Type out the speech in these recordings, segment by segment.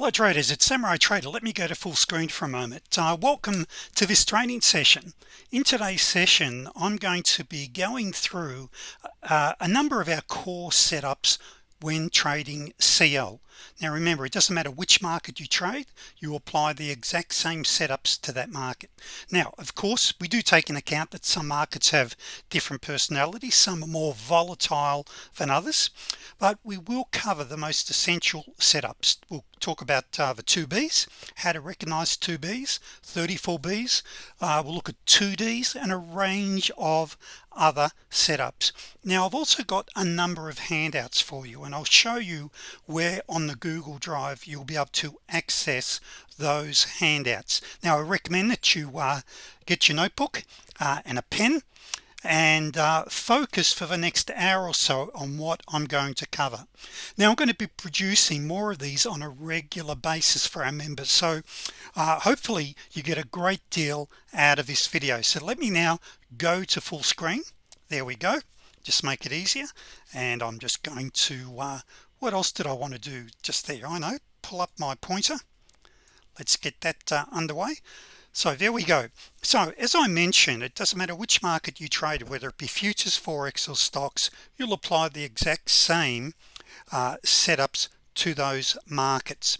hello traders it's samurai trader. Let me go to full screen for a moment. Uh, welcome to this training session. In today's session I'm going to be going through uh, a number of our core setups when trading CL now remember it doesn't matter which market you trade you apply the exact same setups to that market. Now of course we do take in account that some markets have different personalities some are more volatile than others but we will cover the most essential setups. We'll talk about uh, the 2Bs how to recognize 2Bs 34Bs uh, we'll look at 2Ds and a range of other setups. Now I've also got a number of handouts for you and I'll show you where on the Google Drive you'll be able to access those handouts. Now I recommend that you uh, get your notebook uh, and a pen and uh, focus for the next hour or so on what I'm going to cover. Now I'm going to be producing more of these on a regular basis for our members so uh, hopefully you get a great deal out of this video. So let me now go to full screen. There we go. Just make it easier and I'm just going to uh, what else did I want to do just there? I know. Pull up my pointer. Let's get that uh, underway. So there we go. So as I mentioned it doesn't matter which market you trade whether it be futures forex or stocks you'll apply the exact same uh, setups to those markets.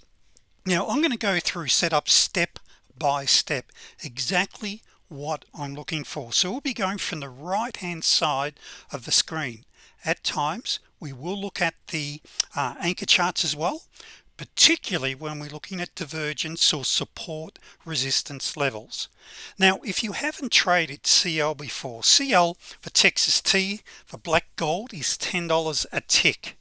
Now I'm going to go through setups step by step exactly what I'm looking for. So we'll be going from the right hand side of the screen. At times we will look at the uh, anchor charts as well particularly when we're looking at divergence or support resistance levels. Now if you haven't traded CL before CL for Texas T for black gold is $10 a tick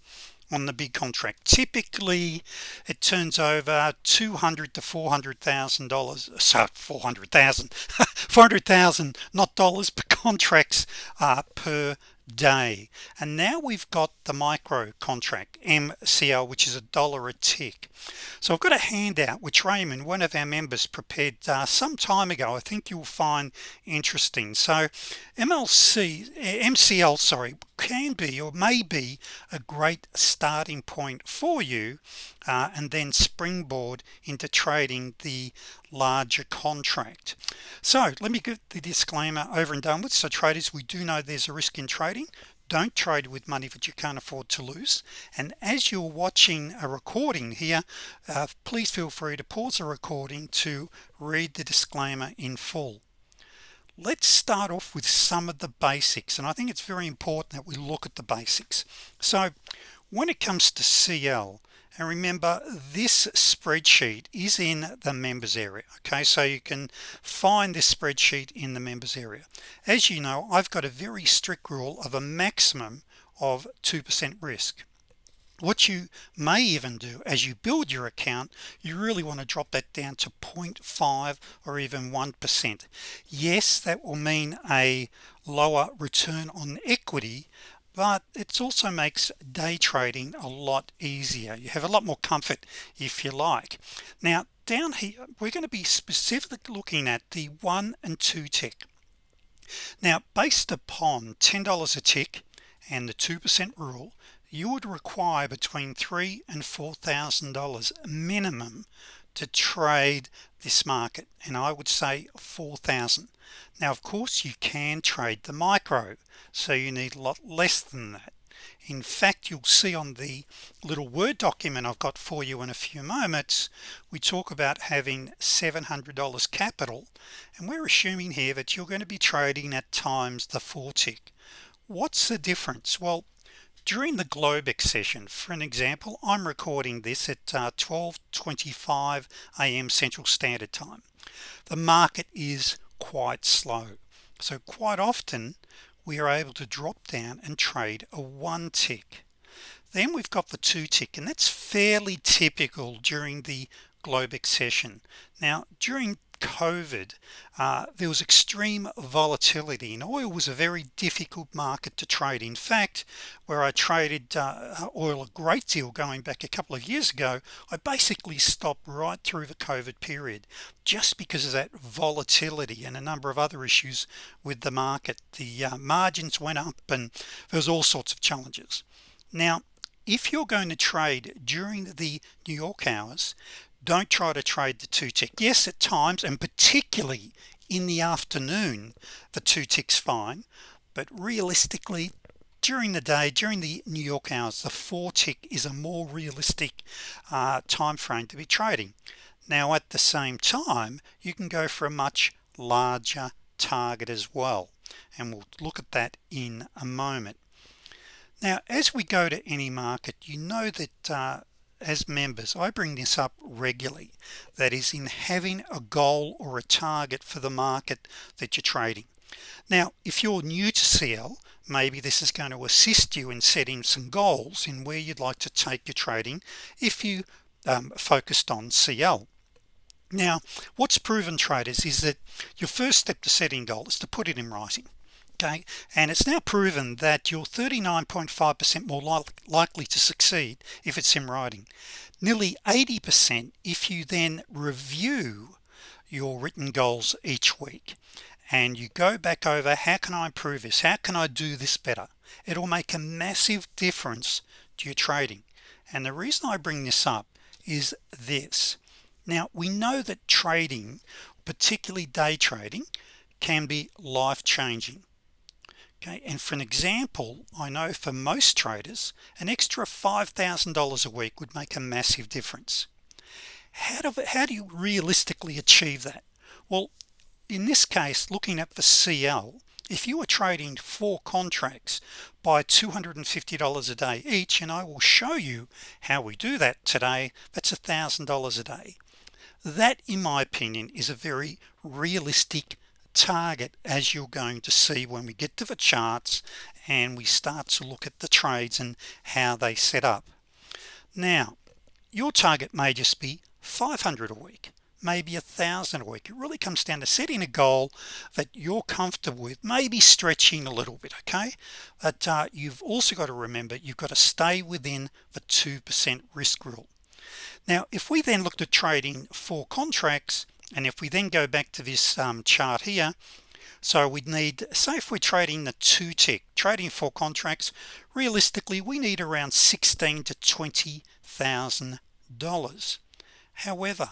on the big contract. Typically it turns over 200 to 400,000 dollars so 400,000 400,000 not dollars but contracts uh, per day. And now we've got the micro contract MCL which is a dollar a tick. So I've got a handout which Raymond one of our members prepared uh, some time ago. I think you'll find interesting. So MLC MCL sorry can be or may be a great starting point for you uh, and then springboard into trading the larger contract. So let me get the disclaimer over and done with. So traders we do know there's a risk in trading. Don't trade with money that you can't afford to lose. And as you're watching a recording here uh, please feel free to pause the recording to read the disclaimer in full. Let's start off with some of the basics and I think it's very important that we look at the basics. So when it comes to CL and remember this spreadsheet is in the members area okay? So you can find this spreadsheet in the members area. As you know I've got a very strict rule of a maximum of 2% risk. What you may even do as you build your account you really want to drop that down to 0.5 or even 1% yes that will mean a lower return on equity but it also makes day trading a lot easier. You have a lot more comfort if you like. Now down here we're going to be specifically looking at the one and two tick. Now based upon $10 a tick and the 2% rule you would require between three and four thousand dollars minimum to trade this market and I would say 4,000 now of course you can trade the micro so you need a lot less than that. In fact you'll see on the little Word document I've got for you in a few moments we talk about having $700 capital and we're assuming here that you're going to be trading at times the four tick. What's the difference? Well during the Globex session for an example I'm recording this at 12:25 uh, a.m. Central Standard Time. The market is quite slow. So quite often we are able to drop down and trade a one tick. Then we've got the two tick and that's fairly typical during the Globex session now during COVID uh, there was extreme volatility and oil was a very difficult market to trade. In fact where I traded uh, oil a great deal going back a couple of years ago I basically stopped right through the COVID period just because of that volatility and a number of other issues with the market. The uh, margins went up and there was all sorts of challenges. Now if you're going to trade during the New York hours don't try to trade the two tick yes at times and particularly in the afternoon the two ticks fine but realistically during the day during the New York hours the four tick is a more realistic uh, time frame to be trading. Now at the same time you can go for a much larger target as well and we'll look at that in a moment. Now as we go to any market you know that uh, as members I bring this up regularly that is in having a goal or a target for the market that you're trading. Now if you're new to CL maybe this is going to assist you in setting some goals in where you'd like to take your trading if you um, focused on CL now what's proven traders is that your first step to setting goal is to put it in writing okay and it's now proven that you're 39.5% more li likely to succeed if it's in writing. Nearly 80% if you then review your written goals each week and you go back over how can I improve this? How can I do this better? It'll make a massive difference to your trading. And the reason I bring this up is this. Now we know that trading particularly day trading can be life-changing okay and for an example I know for most traders an extra $5,000 a week would make a massive difference. How do how do you realistically achieve that? Well in this case looking at the CL if you are trading four contracts by $250 a day each and I will show you how we do that today that's a thousand dollars a day. That in my opinion is a very realistic target as you're going to see when we get to the charts and we start to look at the trades and how they set up. Now your target may just be 500 a week maybe a thousand a week. It really comes down to setting a goal that you're comfortable with maybe stretching a little bit okay? But uh, you've also got to remember you've got to stay within the 2% risk rule. Now if we then looked at trading four contracts and if we then go back to this um, chart here so we'd need say if we're trading the two tick trading four contracts realistically we need around 16 to twenty thousand dollars. However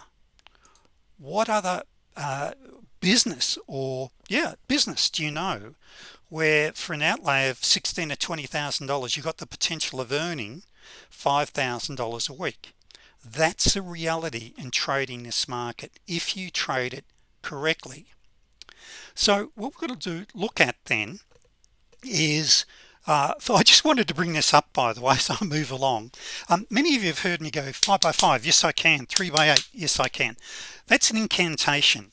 what other uh, business or yeah business do you know where for an outlay of 16 to twenty thousand dollars you've got the potential of earning five thousand dollars a week that's a reality in trading this market if you trade it correctly. So what we're going to do look at then is uh, so I just wanted to bring this up by the way so I move along. Um, many of you have heard me go five by five yes I can three by eight yes I can. That's an incantation.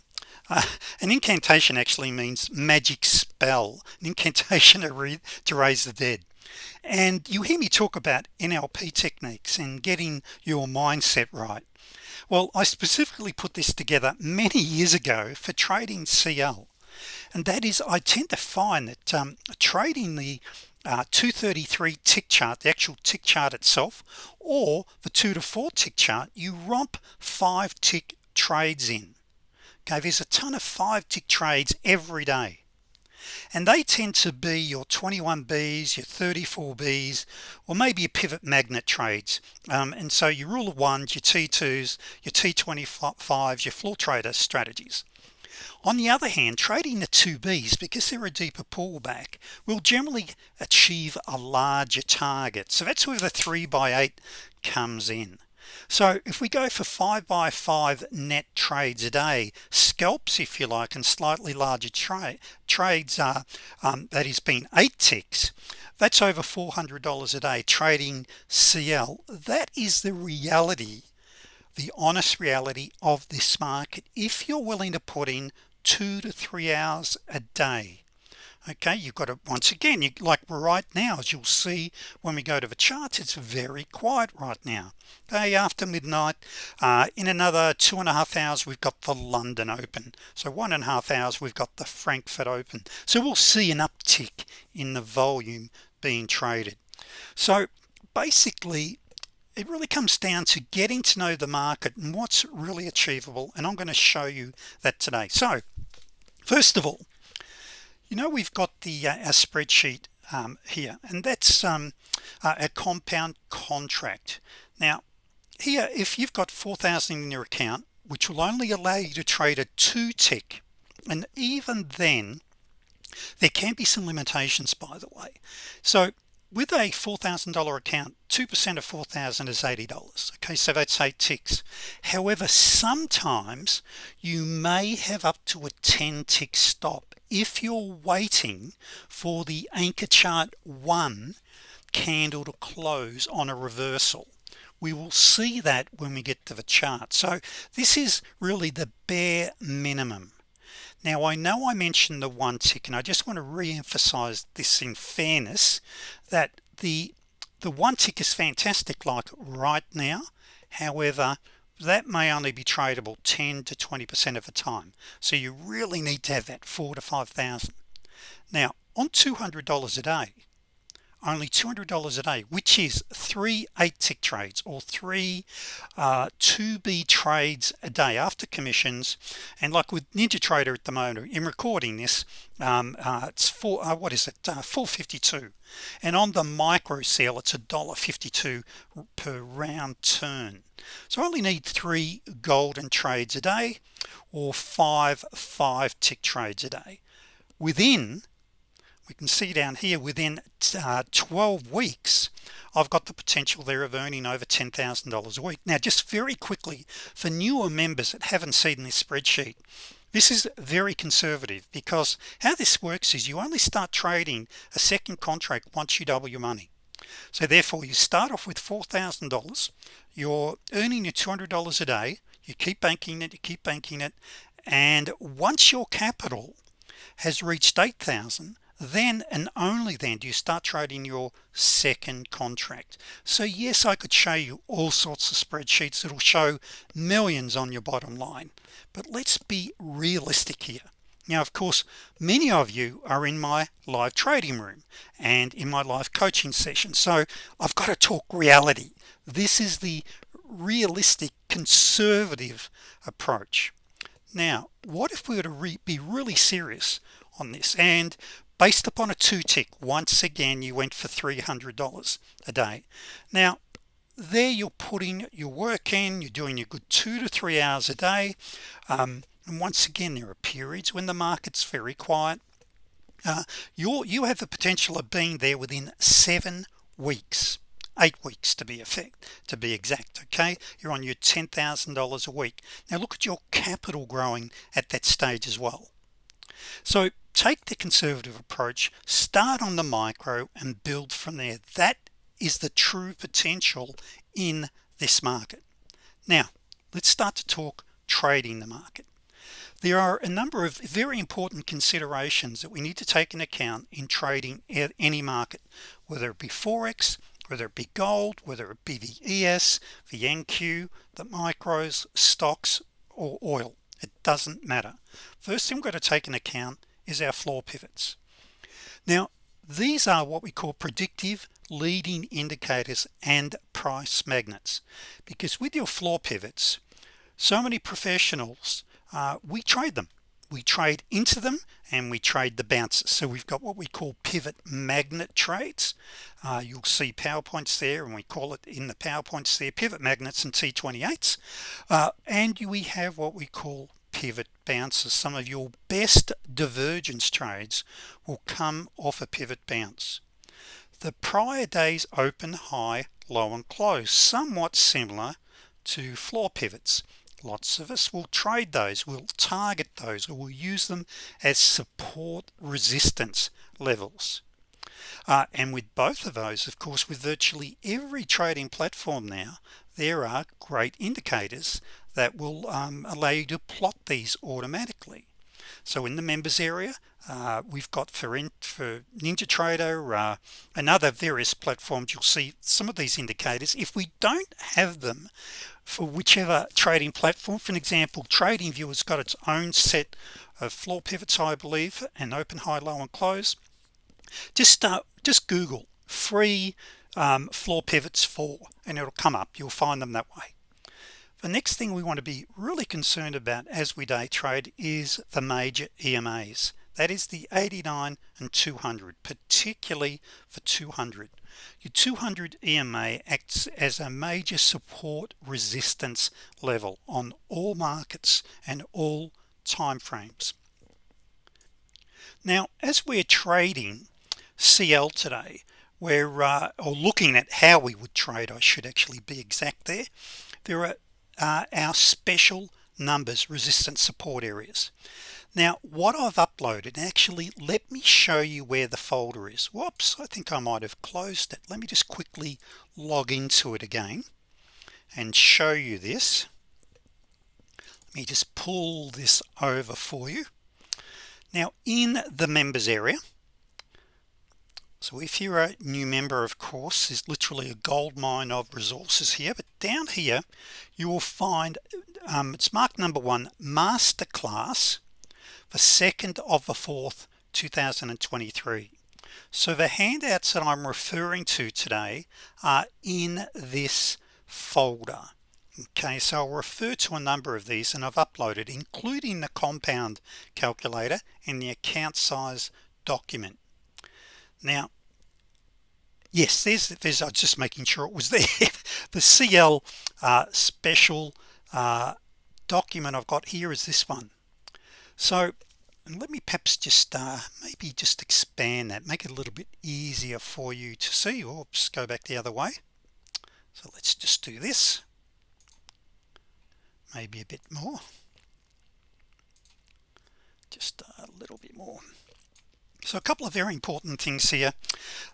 Uh, an incantation actually means magic spell an incantation to, to raise the dead and you hear me talk about NLP techniques and getting your mindset right. Well I specifically put this together many years ago for trading CL and that is I tend to find that um, trading the uh, 233 tick chart the actual tick chart itself or the two to four tick chart you romp five tick trades in. Okay there's a ton of five tick trades every day and they tend to be your 21 Bs your 34 Bs or maybe your pivot magnet trades. Um, and so your rule of ones your t2s your t25s your floor trader strategies. On the other hand trading the 2b's because they're a deeper pullback will generally achieve a larger target. So that's where the 3 by 8 comes in so if we go for five by five net trades a day scalps if you like and slightly larger trade trades are um, that has been eight ticks that's over $400 a day trading CL that is the reality the honest reality of this market. If you're willing to put in two to three hours a day okay you've got it once again you like right now as you'll see when we go to the charts it's very quiet right now. Okay after midnight uh, in another two and a half hours we've got the London Open. So one and a half hours we've got the Frankfurt Open. So we'll see an uptick in the volume being traded. So basically it really comes down to getting to know the market and what's really achievable and I'm going to show you that today. So first of all you know we've got the uh, our spreadsheet um, here and that's um, uh, a compound contract. Now here if you've got 4,000 in your account which will only allow you to trade a two tick and even then there can be some limitations by the way. So with a $4,000 account 2% of 4,000 is $80 okay? So that's eight ticks. However sometimes you may have up to a 10 tick stop if you're waiting for the anchor chart one candle to close on a reversal we will see that when we get to the chart. So this is really the bare minimum. Now I know I mentioned the one tick and I just want to re-emphasize this in fairness that the the one tick is fantastic like right now. However that may only be tradable 10 to 20% of the time. So you really need to have that four to five thousand. Now on $200 a day only $200 a day which is three eight tick trades or three uh, 2b trades a day after commissions. And like with NinjaTrader at the moment in recording this um, uh, it's for uh, what is it? Uh, 452 and on the micro sale it's a dollar 52 per round turn. So I only need three golden trades a day or five five tick trades a day. Within we can see down here within uh, 12 weeks I've got the potential there of earning over $10,000 a week. Now just very quickly for newer members that haven't seen this spreadsheet this is very conservative because how this works is you only start trading a second contract once you double your money. So therefore you start off with $4,000 you're earning your $200 a day you keep banking it you keep banking it and once your capital has reached 8,000 then and only then do you start trading your second contract. So yes I could show you all sorts of spreadsheets that'll show millions on your bottom line. But let's be realistic here. Now of course many of you are in my live trading room and in my live coaching session. So I've got to talk reality. This is the realistic conservative approach. Now what if we were to re be really serious on this? And based upon a two tick once again you went for $300 a day. Now there you're putting your work in you're doing your good two to three hours a day um, and once again there are periods when the market's very quiet. Uh, you you have the potential of being there within seven weeks eight weeks to be effect to be exact okay? You're on your $10,000 a week. Now look at your capital growing at that stage as well. So take the conservative approach start on the micro and build from there. That is the true potential in this market. Now let's start to talk trading the market. There are a number of very important considerations that we need to take in account in trading any market whether it be forex whether it be gold whether it be the ES the NQ the micros stocks or oil. It doesn't matter. First thing we've got to take into account is our floor pivots. Now these are what we call predictive leading indicators and price magnets because with your floor pivots so many professionals uh, we trade them. We trade into them and we trade the bounces. So we've got what we call pivot magnet trades. Uh, you'll see PowerPoints there and we call it in the PowerPoints there pivot magnets and T28s uh, and we have what we call pivot bounces. Some of your best divergence trades will come off a pivot bounce. The prior days open high low and close somewhat similar to floor pivots. Lots of us will trade those we'll target those or we'll use them as support resistance levels. Uh, and with both of those of course with virtually every trading platform now there are great indicators that will um, allow you to plot these automatically. So in the members area uh, we've got for in for NinjaTrader uh, and other various platforms you'll see some of these indicators. If we don't have them for whichever trading platform for an example TradingView has got its own set of floor pivots I believe and open high low and close. Just start just Google free um, floor pivots for and it'll come up. You'll find them that way the next thing we want to be really concerned about as we day trade is the major EMAs that is the 89 and 200 particularly for 200 your 200 EMA acts as a major support resistance level on all markets and all time frames now as we're trading CL today we're uh, or looking at how we would trade I should actually be exact there there are uh, our special numbers resistance support areas. Now what I've uploaded actually let me show you where the folder is. Whoops I think I might have closed it. Let me just quickly log into it again and show you this. Let me just pull this over for you. Now in the members area so if you're a new member of course is literally a gold mine of resources here but down here you will find um, it's marked number one masterclass the second of the fourth 2023 so the handouts that I'm referring to today are in this folder okay? So I'll refer to a number of these and I've uploaded including the compound calculator and the account size document now yes there's there's I just making sure it was there. The CL uh, special uh, document I've got here is this one. So let me perhaps just uh, maybe just expand that make it a little bit easier for you to see. Oops go back the other way. So let's just do this. Maybe a bit more. Just a little bit more so a couple of very important things here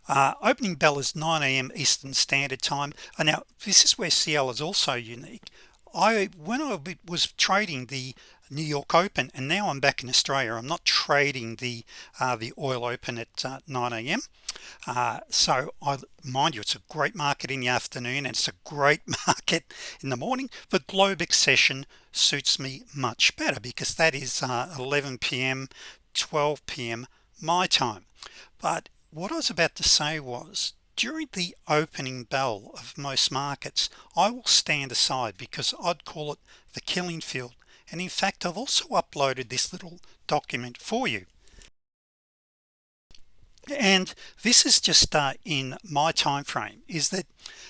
uh, opening bell is 9 a.m. Eastern Standard Time and now this is where CL is also unique I when I was trading the New York Open and now I'm back in Australia I'm not trading the uh, the oil open at uh, 9 a.m. Uh, so I mind you it's a great market in the afternoon and it's a great market in the morning the Globex session suits me much better because that is uh, 11 p.m. 12 p.m. my time but what I was about to say was during the opening bell of most markets I will stand aside because I'd call it the killing field and in fact I've also uploaded this little document for you and this is just uh, in my time frame is that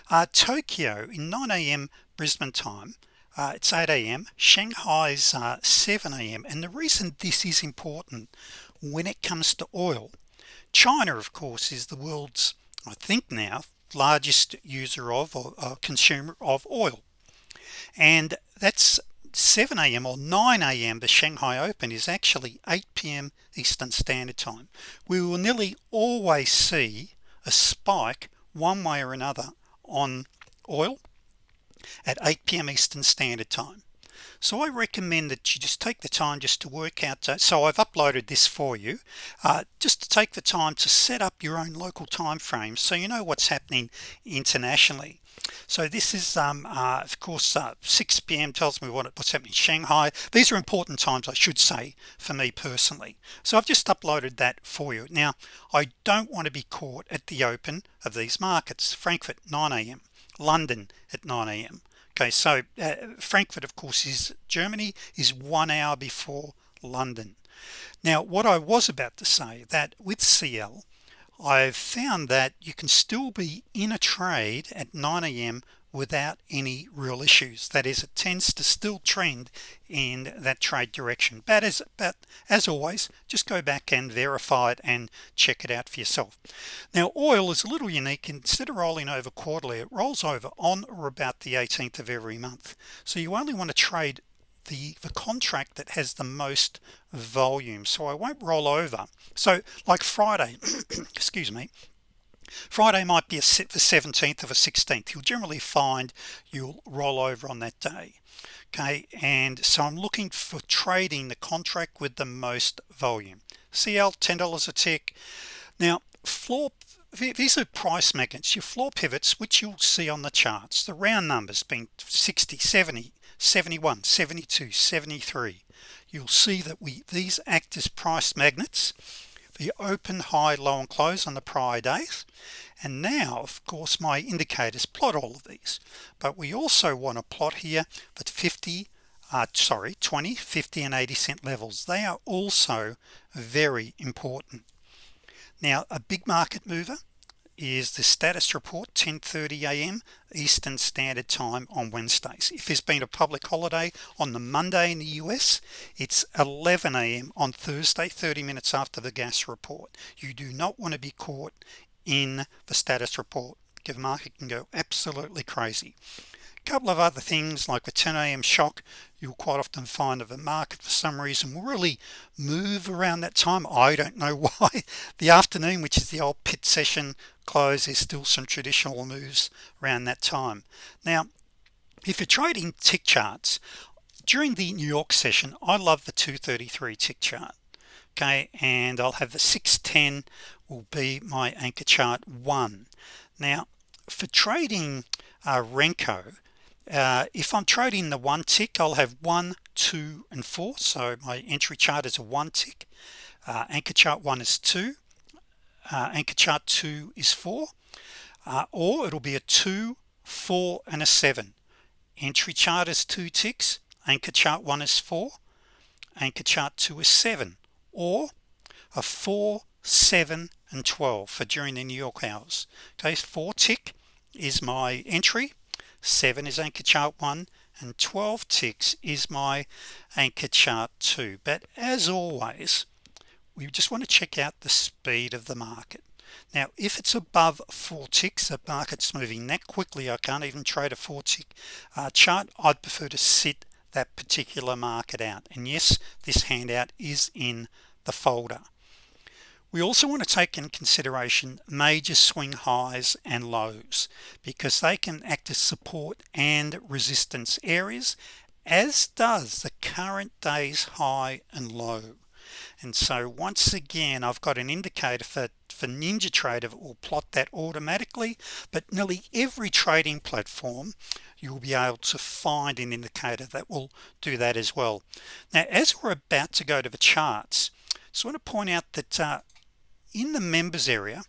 uh, Tokyo in 9 a.m. Brisbane time uh, it's 8 a.m. Shanghai's uh, 7 a.m. and the reason this is important when it comes to oil China of course is the world's I think now largest user of or uh, consumer of oil and that's 7 a.m. or 9 a.m. the Shanghai Open is actually 8 p.m. Eastern Standard Time we will nearly always see a spike one way or another on oil at 8 p.m. Eastern Standard Time so I recommend that you just take the time just to work out so I've uploaded this for you uh, just to take the time to set up your own local time frame so you know what's happening internationally so this is um, uh, of course uh, 6 p.m. tells me what, what's happening in Shanghai these are important times I should say for me personally so I've just uploaded that for you now I don't want to be caught at the open of these markets Frankfurt 9 a.m. London at 9 a.m. okay so uh, Frankfurt of course is Germany is one hour before London now what I was about to say that with CL I've found that you can still be in a trade at 9 a.m. without any real issues. That is it tends to still trend in that trade direction. But as but as always just go back and verify it and check it out for yourself. Now oil is a little unique. Instead of rolling over quarterly it rolls over on or about the 18th of every month. So you only want to trade the the contract that has the most volume. So I won't roll over. So like Friday excuse me Friday might be a set for 17th of a 16th you'll generally find you'll roll over on that day okay? And so I'm looking for trading the contract with the most volume. CL $10 a tick. Now floor these are price magnets. Your floor pivots which you'll see on the charts the round numbers being 60 70 71 72 73 you'll see that we these act as price magnets the open high low and close on the prior days. And now of course my indicators plot all of these. But we also want to plot here the 50 uh, sorry 20 50 and 80 cent levels they are also very important. Now a big market mover is the status report 10:30 a.m. Eastern Standard Time on Wednesdays if there's been a public holiday on the Monday in the US it's 11 a.m. on Thursday 30 minutes after the gas report you do not want to be caught in the status report the market can go absolutely crazy couple of other things like the 10 a.m. shock you'll quite often find that the market for some reason will really move around that time. I don't know why. The afternoon which is the old pit session close there's still some traditional moves around that time. Now if you're trading tick charts during the New York session I love the 233 tick chart okay? And I'll have the 610 will be my anchor chart one. Now for trading uh, Renko uh, if I'm trading the one tick I'll have one two and four. So my entry chart is a one tick. Uh, anchor chart one is two. Uh, anchor chart two is four. Uh, or it'll be a two four and a seven. Entry chart is two ticks. Anchor chart one is four. Anchor chart two is seven. Or a four seven and 12 for during the New York hours. Okay four tick is my entry 7 is anchor chart 1 and 12 ticks is my anchor chart 2 but as always we just want to check out the speed of the market. Now if it's above four ticks the market's moving that quickly I can't even trade a four tick uh, chart. I'd prefer to sit that particular market out. And yes this handout is in the folder we also want to take in consideration major swing highs and lows because they can act as support and resistance areas as does the current day's high and low. And so once again I've got an indicator for for NinjaTrader will plot that automatically but nearly every trading platform you'll be able to find an indicator that will do that as well. Now as we're about to go to the charts so I want to point out that uh, in the members area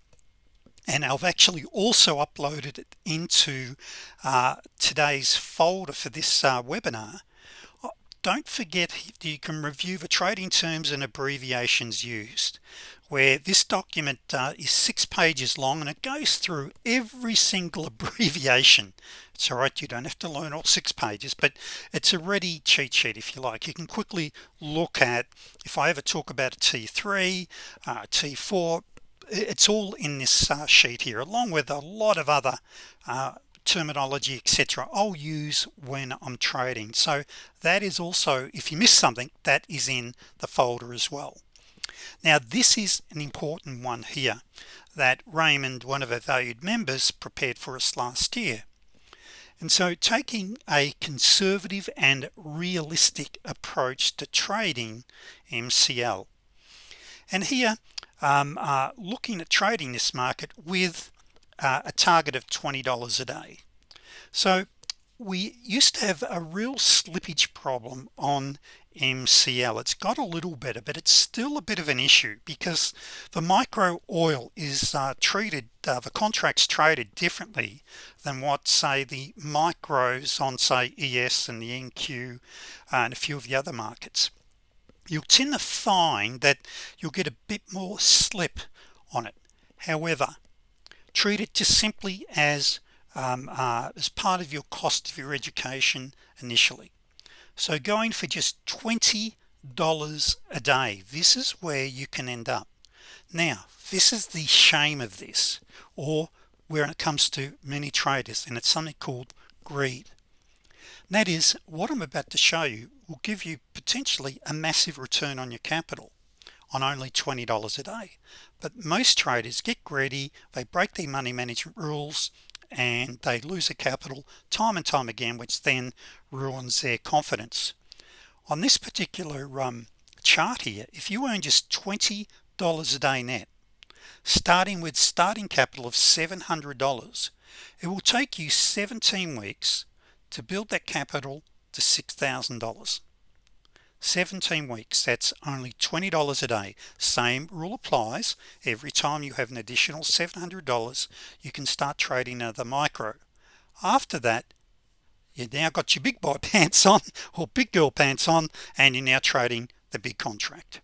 and I've actually also uploaded it into uh, today's folder for this uh, webinar. Uh, don't forget you can review the trading terms and abbreviations used where this document uh, is six pages long and it goes through every single abbreviation. It's all right you don't have to learn all six pages but it's a ready cheat sheet if you like. You can quickly look at if I ever talk about a t3 uh, t4 it's all in this uh, sheet here along with a lot of other uh, terminology etc I'll use when I'm trading. So that is also if you miss something that is in the folder as well now this is an important one here that Raymond one of our valued members prepared for us last year. And so taking a conservative and realistic approach to trading MCL and here um, uh, looking at trading this market with uh, a target of $20 a day. So we used to have a real slippage problem on MCL it's got a little better but it's still a bit of an issue because the micro oil is uh, treated uh, the contracts traded differently than what say the micros on say ES and the NQ uh, and a few of the other markets. You'll tend to find that you'll get a bit more slip on it. However treat it just simply as um, uh, as part of your cost of your education initially so going for just $20 a day this is where you can end up. Now this is the shame of this or where it comes to many traders and it's something called greed. That is what I'm about to show you will give you potentially a massive return on your capital on only $20 a day. But most traders get greedy they break their money management rules and they lose a capital time and time again which then ruins their confidence. On this particular um, chart here if you earn just $20 a day net starting with starting capital of $700 it will take you 17 weeks to build that capital to $6,000 17 weeks that's only $20 a day. Same rule applies. Every time you have an additional $700 you can start trading another micro. After that you now got your big boy pants on or big girl pants on and you're now trading the big contract.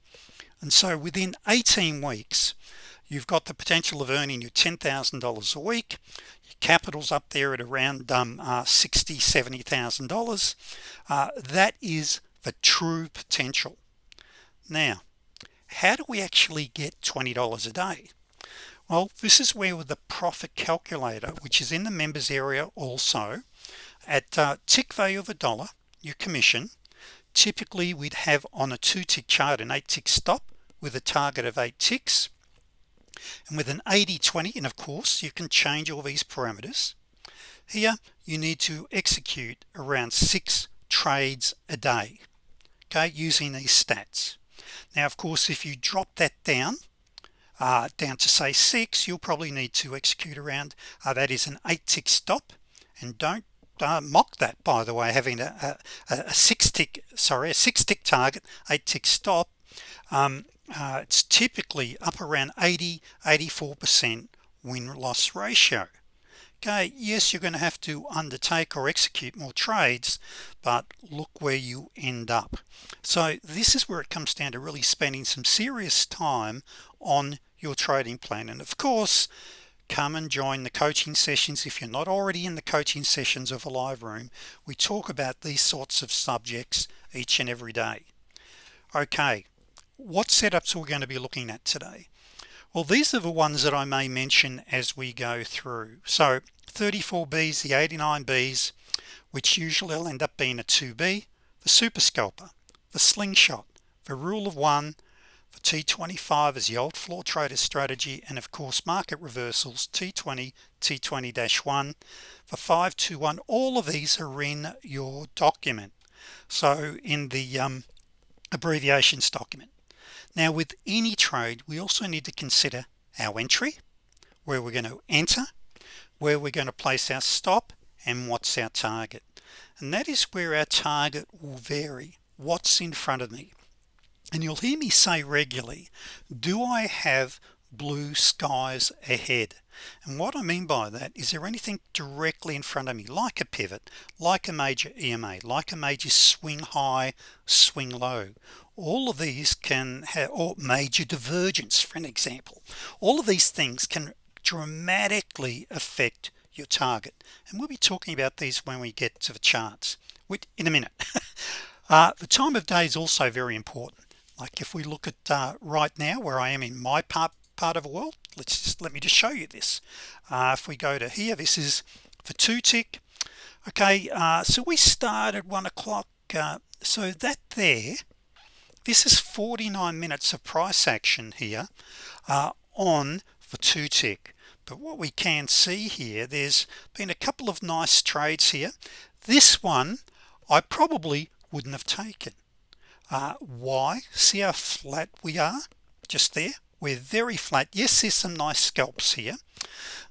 And so within 18 weeks you've got the potential of earning your $10,000 a week. Your capital's up there at around um, uh, 60 70 thousand dollars. Uh, that is the true potential. Now how do we actually get $20 a day? Well this is where with the profit calculator which is in the members area also at uh, tick value of a dollar your commission typically we'd have on a two tick chart an eight tick stop with a target of eight ticks. And with an 80 20 and of course you can change all these parameters. Here you need to execute around six trades a day okay using these stats. Now of course if you drop that down uh, down to say six you'll probably need to execute around uh, that is an eight tick stop. And don't uh, mock that by the way having a, a, a, six tick sorry a six tick target eight tick stop. Um, uh, it's typically up around 80 84% win-loss ratio okay yes you're going to have to undertake or execute more trades but look where you end up. So this is where it comes down to really spending some serious time on your trading plan. And of course come and join the coaching sessions. If you're not already in the coaching sessions of a live room we talk about these sorts of subjects each and every day. Okay what setups are we going to be looking at today well these are the ones that I may mention as we go through. So 34 B's the 89 B's which usually will end up being a 2b the super scalper the slingshot the rule of one the T25 is the old floor trader strategy and of course market reversals T20 T20-1 for 521 all of these are in your document. So in the um, abbreviations document now with any trade we also need to consider our entry where we're going to enter where we're going to place our stop and what's our target. And that is where our target will vary. What's in front of me? And you'll hear me say regularly do I have blue skies ahead? And what I mean by that is there anything directly in front of me like a pivot like a major EMA like a major swing high swing low all of these can have or major divergence for an example. All of these things can dramatically affect your target. And we'll be talking about these when we get to the charts in a minute. Uh, the time of day is also very important. Like if we look at uh, right now where I am in my part part of the world let's just let me just show you this. Uh, if we go to here this is for two tick okay uh, so we start at one o'clock uh, so that there this is 49 minutes of price action here uh, on for two tick but what we can see here there's been a couple of nice trades here. This one I probably wouldn't have taken. Uh, why? See how flat we are just there? We're very flat. Yes there's some nice scalps here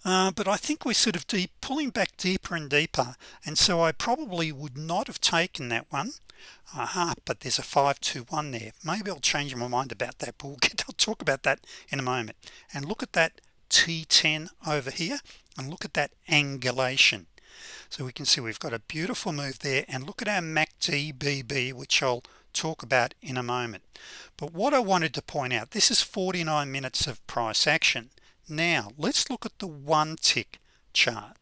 uh, but I think we're sort of deep pulling back deeper and deeper and so I probably would not have taken that one aha but there's a 521 there. Maybe I'll change my mind about that but we'll get I'll talk about that in a moment. And look at that T10 over here and look at that angulation. So we can see we've got a beautiful move there and look at our MACD BB which I'll talk about in a moment. But what I wanted to point out this is 49 minutes of price action. Now let's look at the one tick chart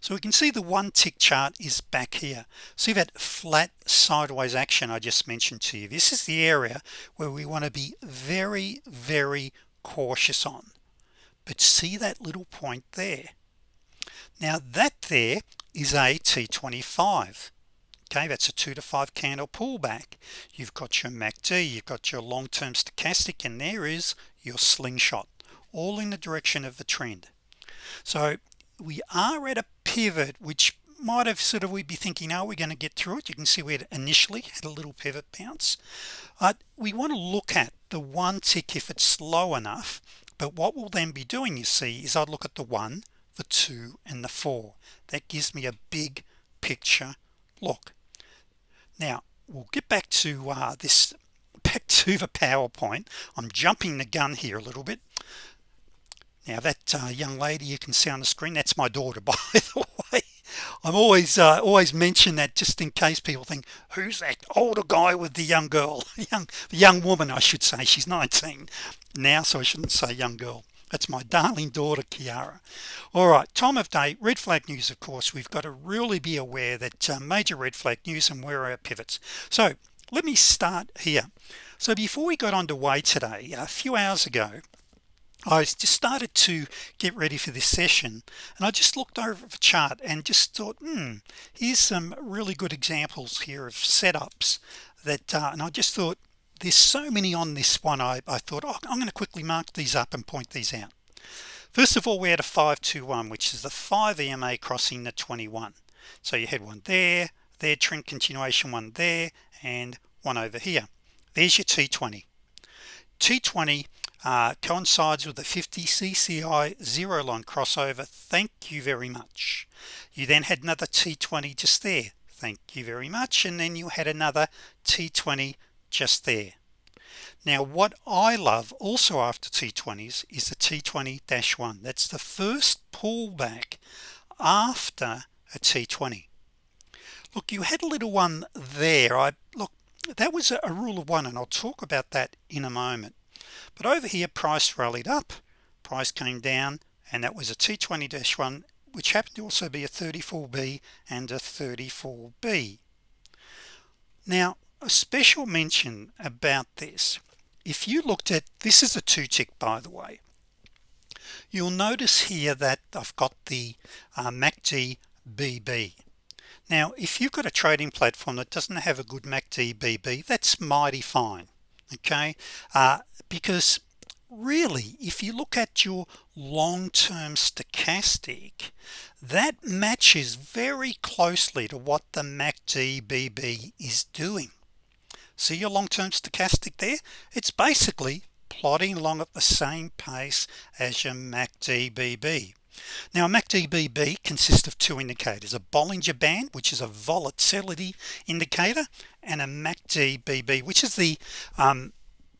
so we can see the one tick chart is back here. See that flat sideways action I just mentioned to you? This is the area where we want to be very very cautious on. But see that little point there? Now that there is a T25 okay that's a two to five candle pullback. You've got your MACD you've got your long-term stochastic and there is your slingshot all in the direction of the trend. So we are at a pivot which might have sort of we'd be thinking are we going to get through it? You can see we had initially had a little pivot bounce. Uh, we want to look at the one tick if it's slow enough but what we'll then be doing you see is I'd look at the one the two and the four. That gives me a big picture look. Now we'll get back to uh, this back to the PowerPoint. I'm jumping the gun here a little bit now that uh, young lady you can see on the screen that's my daughter by the way. I'm always uh, always mention that just in case people think who's that older guy with the young girl? Young the young woman I should say. She's 19 now so I shouldn't say young girl. That's my darling daughter Kiara. All right time of day red flag news of course. We've got to really be aware that uh, major red flag news and where our pivots. So let me start here. So before we got underway today a few hours ago I just started to get ready for this session and I just looked over the chart and just thought hmm here's some really good examples here of setups that uh, and I just thought there's so many on this one I, I thought oh, I'm going to quickly mark these up and point these out. First of all we had a 521 which is the 5 EMA crossing the 21 so you had one there there trend continuation one there and one over here. There's your T20 T20 uh, coincides with the 50 CCI zero line crossover. Thank you very much. You then had another T20 just there. Thank you very much. And then you had another T20 just there. Now what I love also after T20s is the T20-1 that's the first pullback after a T20 look you had a little one there. I look that was a, a rule of one and I'll talk about that in a moment but over here price rallied up price came down and that was a T20-1 which happened to also be a 34b and a 34b now a special mention about this. If you looked at this is a two tick by the way. You'll notice here that I've got the uh, MACD BB now if you've got a trading platform that doesn't have a good MACD BB that's mighty fine okay? Uh, because really if you look at your long-term stochastic that matches very closely to what the MACD BB is doing. See your long-term stochastic there? It's basically plodding along at the same pace as your MACD BB now MACD BB consists of two indicators a Bollinger Band which is a volatility indicator and a MACD BB which is the um,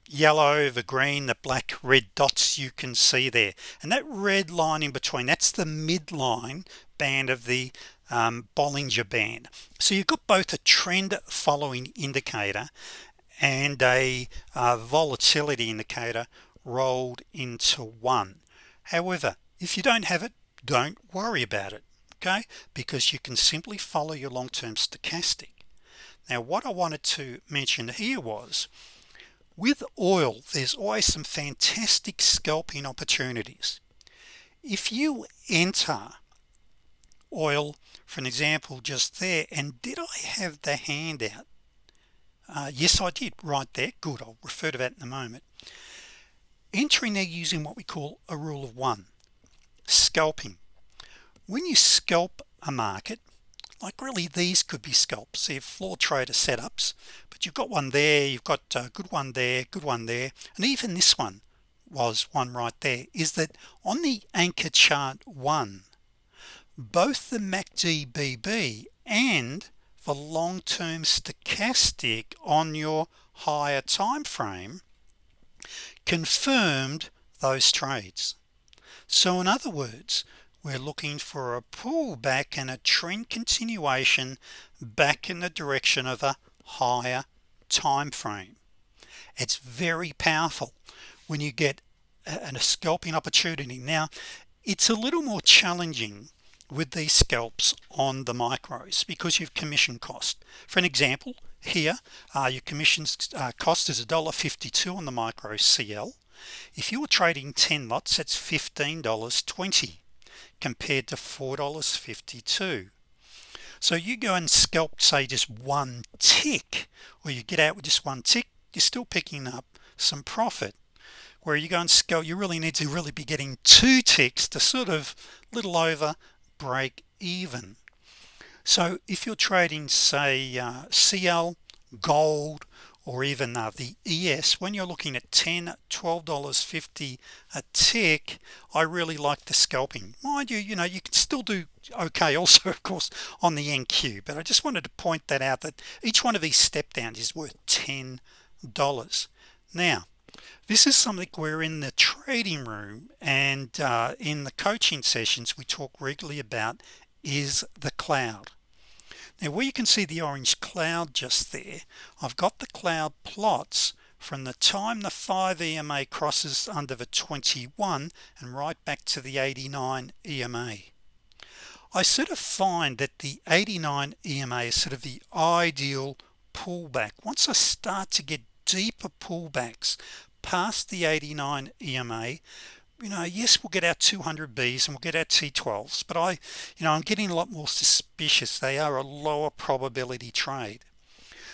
yellow the green the black red dots you can see there. And that red line in between that's the midline band of the um, Bollinger Band. So you've got both a trend following indicator and a uh, volatility indicator rolled into one. However if you don't have it don't worry about it okay? Because you can simply follow your long-term stochastic. Now what I wanted to mention here was with oil there's always some fantastic scalping opportunities. If you enter oil for an example just there and did I have the handout? Uh, yes I did right there good I'll refer to that in a moment. Entering there using what we call a rule of one scalping. When you scalp a market like really these could be scalps. They're floor trader setups but you've got one there you've got a good one there good one there. And even this one was one right there is that on the anchor chart one both the MACD BB and the long-term stochastic on your higher time frame confirmed those trades so in other words we're looking for a pullback and a trend continuation back in the direction of a higher time frame. It's very powerful when you get a, scalping opportunity. Now it's a little more challenging with these scalps on the micros because you've commission cost. For an example here uh, your commissions uh, cost is a dollar 52 on the micro CL if you were trading 10 lots that's $15.20 compared to $4.52 so you go and scalp say just one tick or you get out with just one tick you're still picking up some profit. Where you go and scalp you really need to really be getting two ticks to sort of little over break even. So if you're trading say uh, CL gold or even uh, the ES when you're looking at 10 $12.50 a tick I really like the scalping. Mind you you know you can still do okay also of course on the NQ but I just wanted to point that out that each one of these step downs is worth $10 now this is something we're in the trading room and uh, in the coaching sessions we talk regularly about is the cloud now where you can see the orange cloud just there I've got the cloud plots from the time the 5 EMA crosses under the 21 and right back to the 89 EMA I sort of find that the 89 EMA is sort of the ideal pullback. Once I start to get deeper pullbacks past the 89 EMA you know yes we'll get our 200 B's and we'll get our T12s but I you know I'm getting a lot more suspicious. They are a lower probability trade.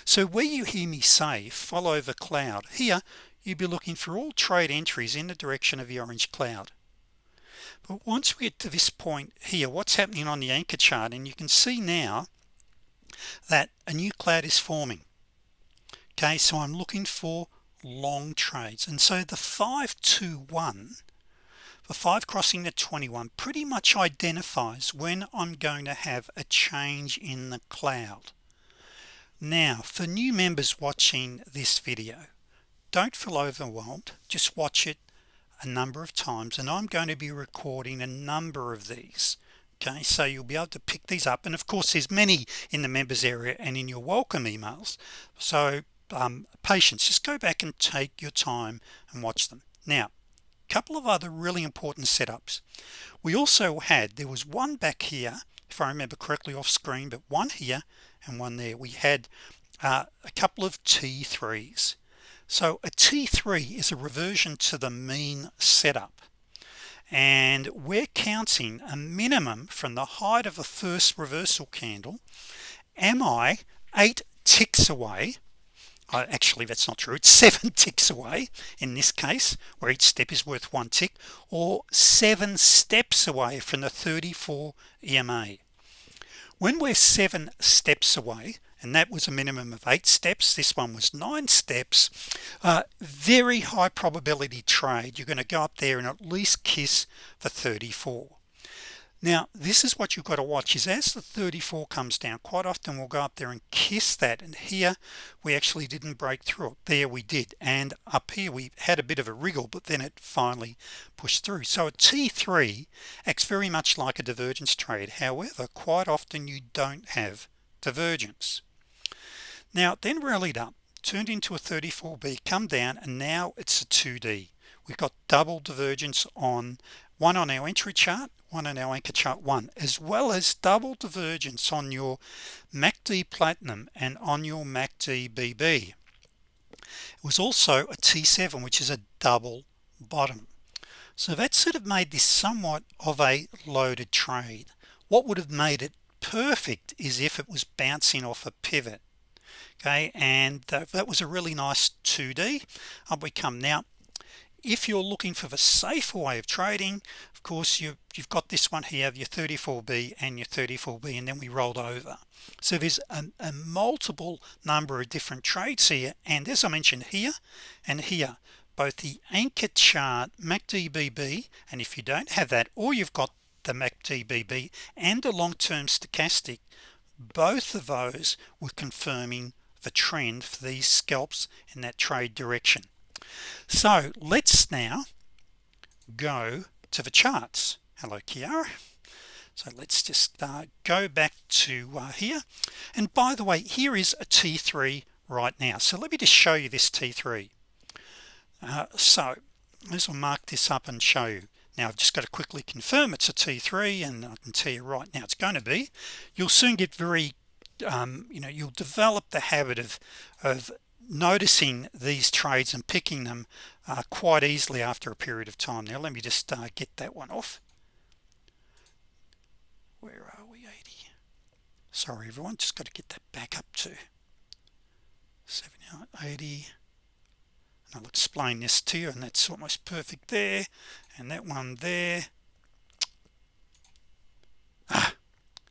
So where you hear me say follow the cloud here you'd be looking for all trade entries in the direction of the orange cloud. But once we get to this point here what's happening on the anchor chart and you can see now that a new cloud is forming. Okay so I'm looking for long trades. And so the 521 the 5 crossing the 21 pretty much identifies when I'm going to have a change in the cloud. Now for new members watching this video don't feel overwhelmed. Just watch it a number of times and I'm going to be recording a number of these okay? So you'll be able to pick these up and of course there's many in the members area and in your welcome emails. So um, patience just go back and take your time and watch them. Now couple of other really important setups. We also had there was one back here if I remember correctly off screen but one here and one there. We had uh, a couple of t3s so a t3 is a reversion to the mean setup. And we're counting a minimum from the height of the first reversal candle am I eight ticks away uh, actually that's not true. It's seven ticks away in this case where each step is worth one tick or seven steps away from the 34 EMA when we're seven steps away and that was a minimum of eight steps this one was nine steps uh, very high probability trade. You're going to go up there and at least kiss the 34 now this is what you've got to watch is as the 34 comes down quite often we'll go up there and kiss that and here we actually didn't break through it. There we did and up here we had a bit of a wriggle but then it finally pushed through. So a t3 acts very much like a divergence trade. However quite often you don't have divergence. Now then rallied up turned into a 34b come down and now it's a 2d we've got double divergence on one on our entry chart one on our anchor chart one as well as double divergence on your MACD platinum and on your MACD BB it was also a T7 which is a double bottom. So that sort of made this somewhat of a loaded trade. What would have made it perfect is if it was bouncing off a pivot. Okay and uh, that was a really nice 2d up we come. Now if you're looking for the safer way of trading of course you you've got this one here your 34b and your 34b and then we rolled over. So there's a, a multiple number of different trades here and as I mentioned here and here both the anchor chart MACD and if you don't have that or you've got the MACD and a long-term stochastic both of those were confirming the trend for these scalps in that trade direction so let's now go to the charts. Hello Kiara. So let's just uh, go back to uh, here. And by the way here is a t3 right now. So let me just show you this t3 uh, so this will mark this up and show you. Now I've just got to quickly confirm it's a t3 and I can tell you right now it's going to be. You'll soon get very um, you know you'll develop the habit of of noticing these trades and picking them uh, quite easily after a period of time. Now let me just uh, get that one off. Where are we? 80 sorry everyone just got to get that back up to 780 and I'll explain this to you and that's almost perfect there and that one there. Ah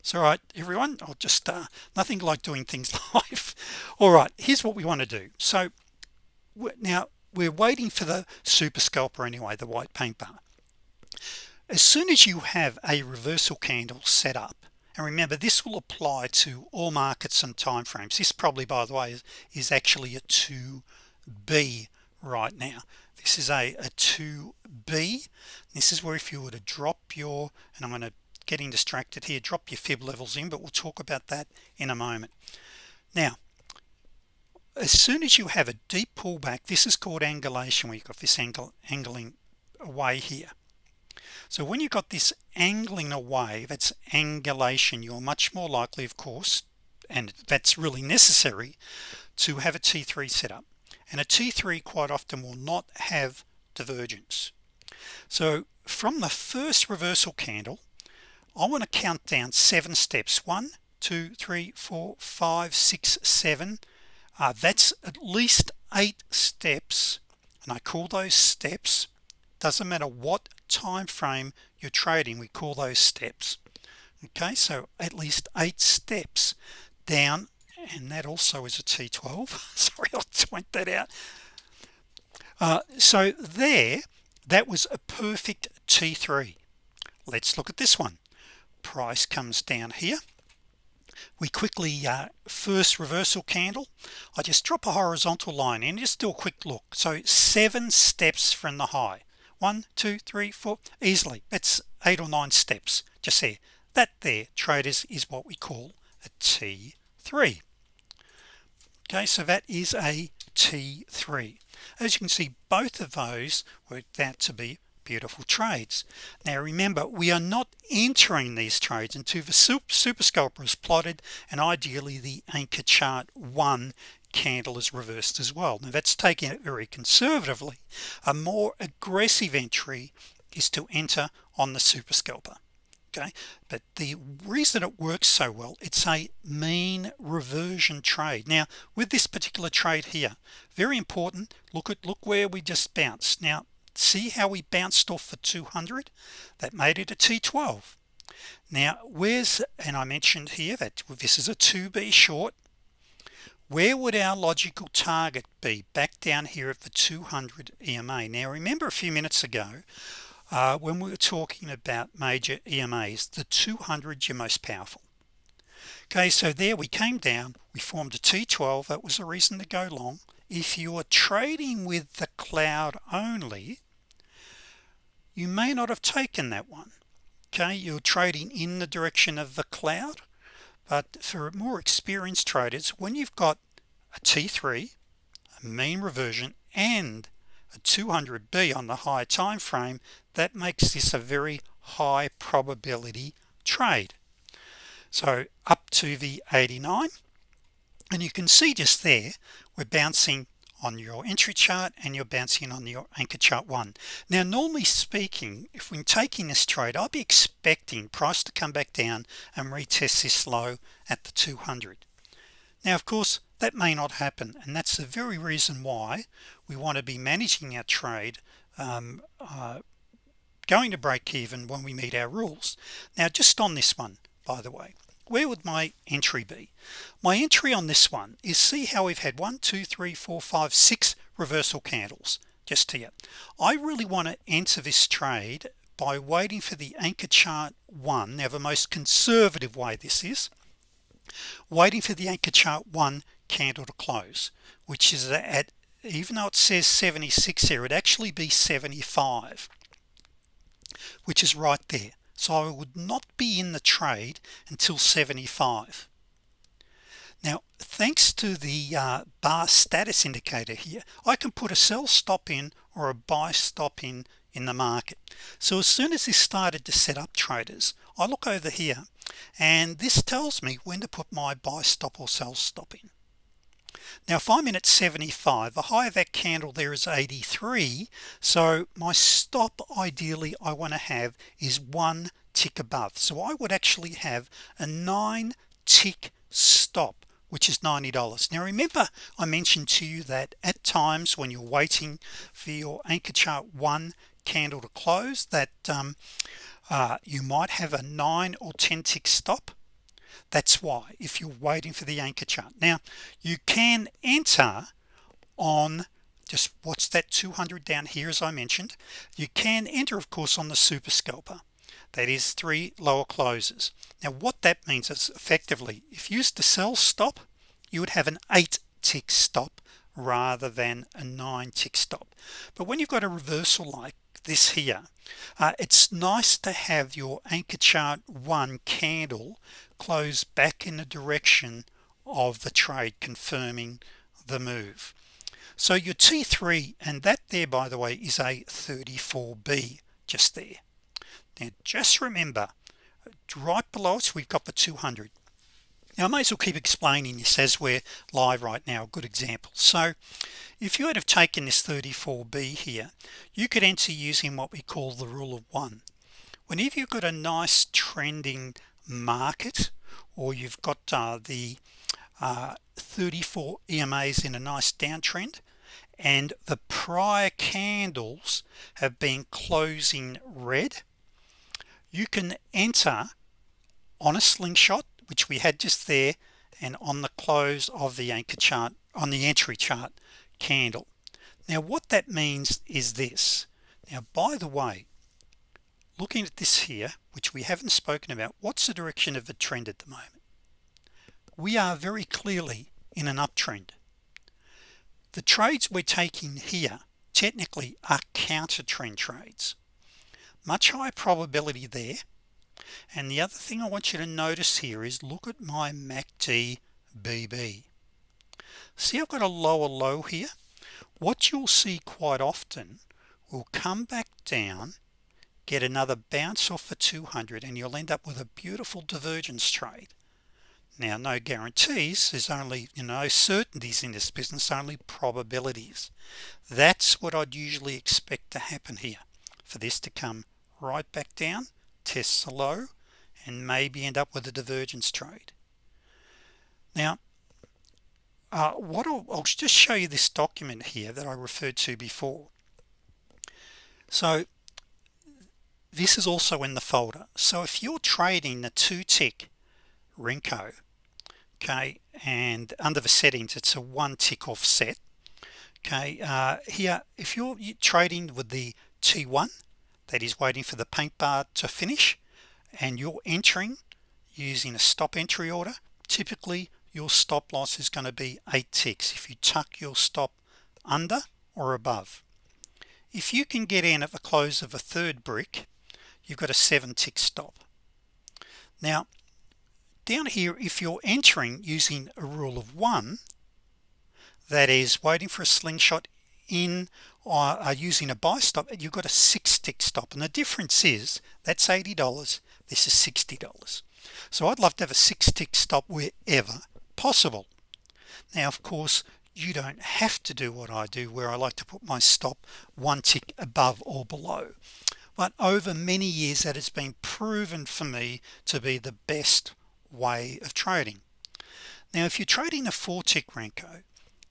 it's all right everyone. I'll just uh, nothing like doing things live. All right here's what we want to do. So now we're waiting for the super scalper anyway the white paint bar as soon as you have a reversal candle set up and remember this will apply to all markets and time frames this probably by the way is, is actually a 2b right now. This is a, a 2b this is where if you were to drop your and I'm going to getting distracted here. Drop your fib levels in but we'll talk about that in a moment. Now as soon as you have a deep pullback this is called angulation you've got this angle angling away here. So when you've got this angling away that's angulation you're much more likely of course and that's really necessary to have a t3 setup and a t3 quite often will not have divergence. So from the first reversal candle I want to count down seven steps. One two three four five six seven. Uh, that's at least eight steps. And I call those steps doesn't matter what time frame you're trading we call those steps. Okay so at least eight steps down and that also is a t12 sorry I'll point that out. Uh, so there that was a perfect t3 let's look at this one price comes down here. We quickly uh, first reversal candle. I just drop a horizontal line and just do a quick look. So seven steps from the high. One two three four easily. That's eight or nine steps just there. That there traders is what we call a T3 okay so that is a T3 as you can see both of those worked out to be beautiful trades. Now remember we are not entering these trades until the super scalper is plotted and ideally the anchor chart one candle is reversed as well. Now that's taking it very conservatively. A more aggressive entry is to enter on the super scalper okay? But the reason it works so well it's a mean reversion trade. Now with this particular trade here very important look at look where we just bounced. Now see how we bounced off for 200 that made it a t12 now where's and I mentioned here that this is a 2b short where would our logical target be back down here at the 200 EMA now remember a few minutes ago uh, when we were talking about major EMAs the 200 your most powerful. Okay so there we came down we formed a t12 that was a reason to go long. If you are trading with the cloud only you may not have taken that one okay? You're trading in the direction of the cloud but for more experienced traders when you've got a t3 a mean reversion and a 200b on the high time frame that makes this a very high probability trade. So up to the 89 and you can see just there we're bouncing on your entry chart and you're bouncing on your anchor chart one. Now normally speaking if we're taking this trade I'll be expecting price to come back down and retest this low at the 200 now of course that may not happen and that's the very reason why we want to be managing our trade um, uh, going to break even when we meet our rules. Now just on this one by the way where would my entry be? My entry on this one is see how we've had one two three four five six reversal candles. Just here I really want to enter this trade by waiting for the anchor chart one. Now the most conservative way this is waiting for the anchor chart one candle to close which is at even though it says 76 here it actually be 75 which is right there so I would not be in the trade until 75 now thanks to the uh, bar status indicator here I can put a sell stop in or a buy stop in in the market. So as soon as this started to set up traders I look over here and this tells me when to put my buy stop or sell stop in now if I'm in at 75 the high of that candle there is 83 so my stop ideally I want to have is one tick above. So I would actually have a nine tick stop which is $90 now remember I mentioned to you that at times when you're waiting for your anchor chart one candle to close that um, uh, you might have a 9 or 10 tick stop that's why if you're waiting for the anchor chart. Now you can enter on just what's that 200 down here as I mentioned. You can enter of course on the super scalper. That is three lower closes. Now what that means is effectively if you used to sell stop you would have an eight tick stop rather than a nine tick stop. But when you've got a reversal like this here uh, it's nice to have your anchor chart one candle close back in the direction of the trade confirming the move. So your T3 and that there by the way is a 34b just there. Now just remember right below us we've got the 200 now I may as well keep explaining this as we're live right now good example. So if you had have taken this 34b here you could enter using what we call the rule of one. Whenever you've got a nice trending market or you've got uh, the uh, 34 EMAs in a nice downtrend and the prior candles have been closing red you can enter on a slingshot which we had just there and on the close of the anchor chart on the entry chart candle. Now what that means is this. Now by the way looking at this here which we haven't spoken about what's the direction of the trend at the moment? We are very clearly in an uptrend. The trades we're taking here technically are counter trend trades. Much higher probability there. And the other thing I want you to notice here is look at my MACD BB see I've got a lower low here. What you'll see quite often will come back down get another bounce off for 200 and you'll end up with a beautiful divergence trade. Now no guarantees there's only you know certainties in this business only probabilities. That's what I'd usually expect to happen here. For this to come right back down test the low and maybe end up with a divergence trade. Now uh, what I'll, I'll just show you this document here that I referred to before. So this is also in the folder. So if you're trading the two tick Renko okay and under the settings it's a one tick offset okay uh, here if you're trading with the T1 that is waiting for the paint bar to finish and you're entering using a stop entry order typically your stop loss is going to be eight ticks if you tuck your stop under or above. If you can get in at the close of a third brick you've got a seven tick stop. Now down here if you're entering using a rule of one that is waiting for a slingshot in or uh, using a buy stop you've got a six tick stop. And the difference is that's $80 this is $60 so I'd love to have a six tick stop wherever possible. Now of course you don't have to do what I do where I like to put my stop one tick above or below but over many years that has been proven for me to be the best way of trading. Now if you're trading a four tick Renko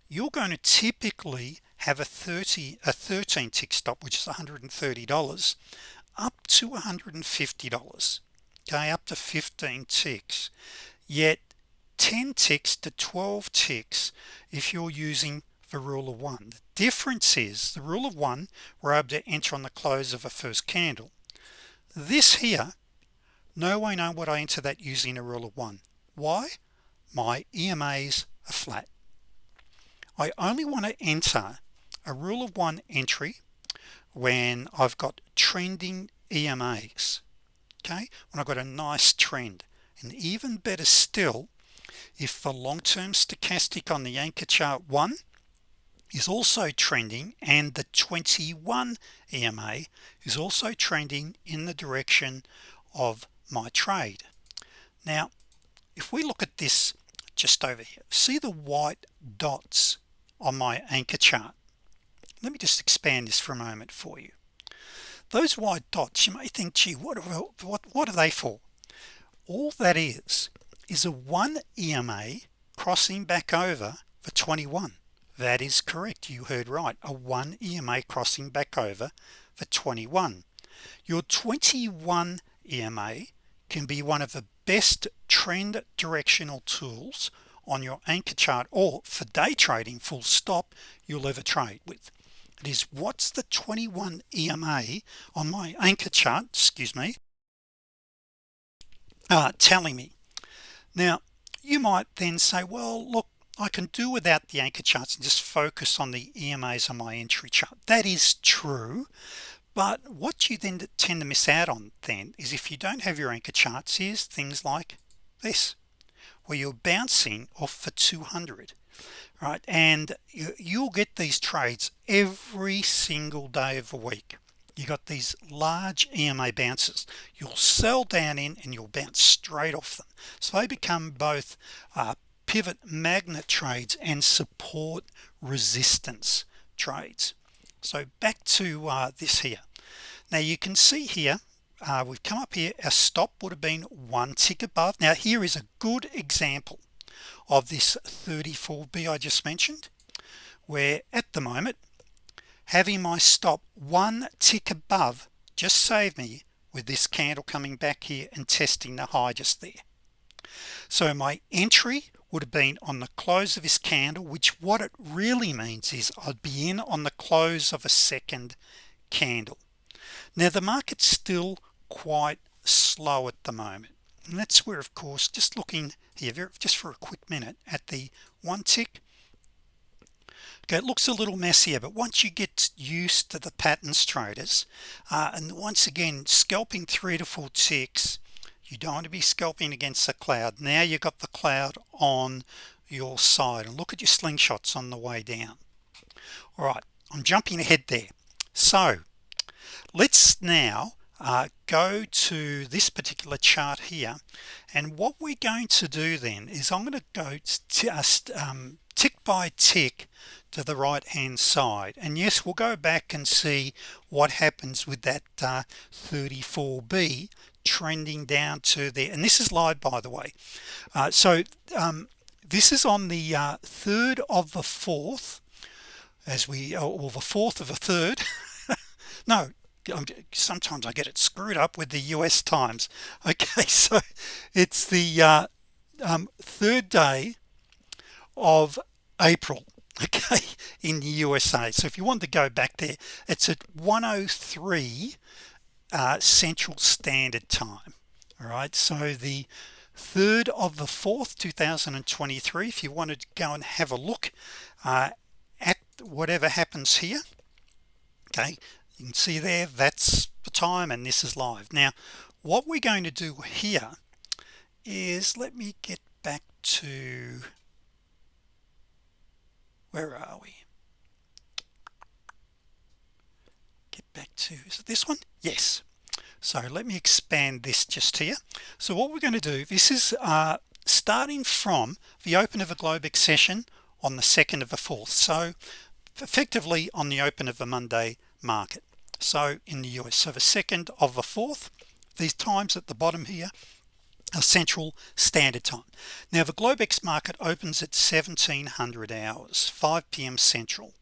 you're going to typically have a 30 a 13 tick stop which is $130 up to $150 okay up to 15 ticks. Yet 10 ticks to 12 ticks if you're using the rule of one. The difference is the rule of one we're able to enter on the close of a first candle. This here no way know what I enter that using a rule of one. Why? My EMAs are flat. I only want to enter a rule of one entry when I've got trending EMAs okay? When I've got a nice trend. And even better still if the long-term stochastic on the anchor chart one is also trending and the 21 EMA is also trending in the direction of my trade. Now if we look at this just over here see the white dots on my anchor chart? Let me just expand this for a moment for you. Those white dots you may think gee what are, what what are they for? All that is is a one EMA crossing back over for 21 that is correct. You heard right. A one EMA crossing back over for 21 your 21 EMA can be one of the best trend directional tools on your anchor chart or for day trading full stop you'll ever trade with. It is what's the 21 EMA on my anchor chart excuse me uh, telling me. Now you might then say well look I can do without the anchor charts and just focus on the EMAs on my entry chart. That is true but what you then tend to miss out on then is if you don't have your anchor charts is things like this where you're bouncing off for 200 right? And you'll get these trades every single day of the week. You got these large EMA bounces. You'll sell down in and you'll bounce straight off them. So they become both uh, pivot magnet trades and support resistance trades. So back to uh, this here. Now you can see here uh, we've come up here our stop would have been one tick above. Now here is a good example of this 34b I just mentioned where at the moment having my stop one tick above just saved me with this candle coming back here and testing the high just there. So my entry would have been on the close of this candle which what it really means is I'd be in on the close of a second candle. Now the market's still quite slow at the moment. And that's where of course just looking here just for a quick minute at the one tick. Okay it looks a little messier but once you get used to the patterns traders uh, and once again scalping three to four ticks you don't want to be scalping against the cloud. Now you've got the cloud on your side. And look at your slingshots on the way down. All right I'm jumping ahead there. So let's now uh, go to this particular chart here. And what we're going to do then is I'm going to go just um, tick by tick to the right hand side. And yes we'll go back and see what happens with that uh, 34b trending down to there and this is live by the way. Uh, so um, this is on the uh, third of the fourth as we or the fourth of a third. No sometimes I get it screwed up with the US times. Okay so it's the uh, um, third day of April okay in the USA so if you want to go back there it's at 103 uh, Central Standard Time. All right so the third of the fourth 2023 if you wanted to go and have a look uh, at whatever happens here okay you can see there that's the time and this is live. Now what we're going to do here is let me get back to where are we get back to is it this one? Yes. So let me expand this just here so what we're going to do this is uh, starting from the open of a Globex session on the second of the fourth. So effectively on the open of the Monday market. So in the US so the second of the fourth these times at the bottom here are Central Standard Time. Now the Globex market opens at 1700 hours 5 p.m. Central.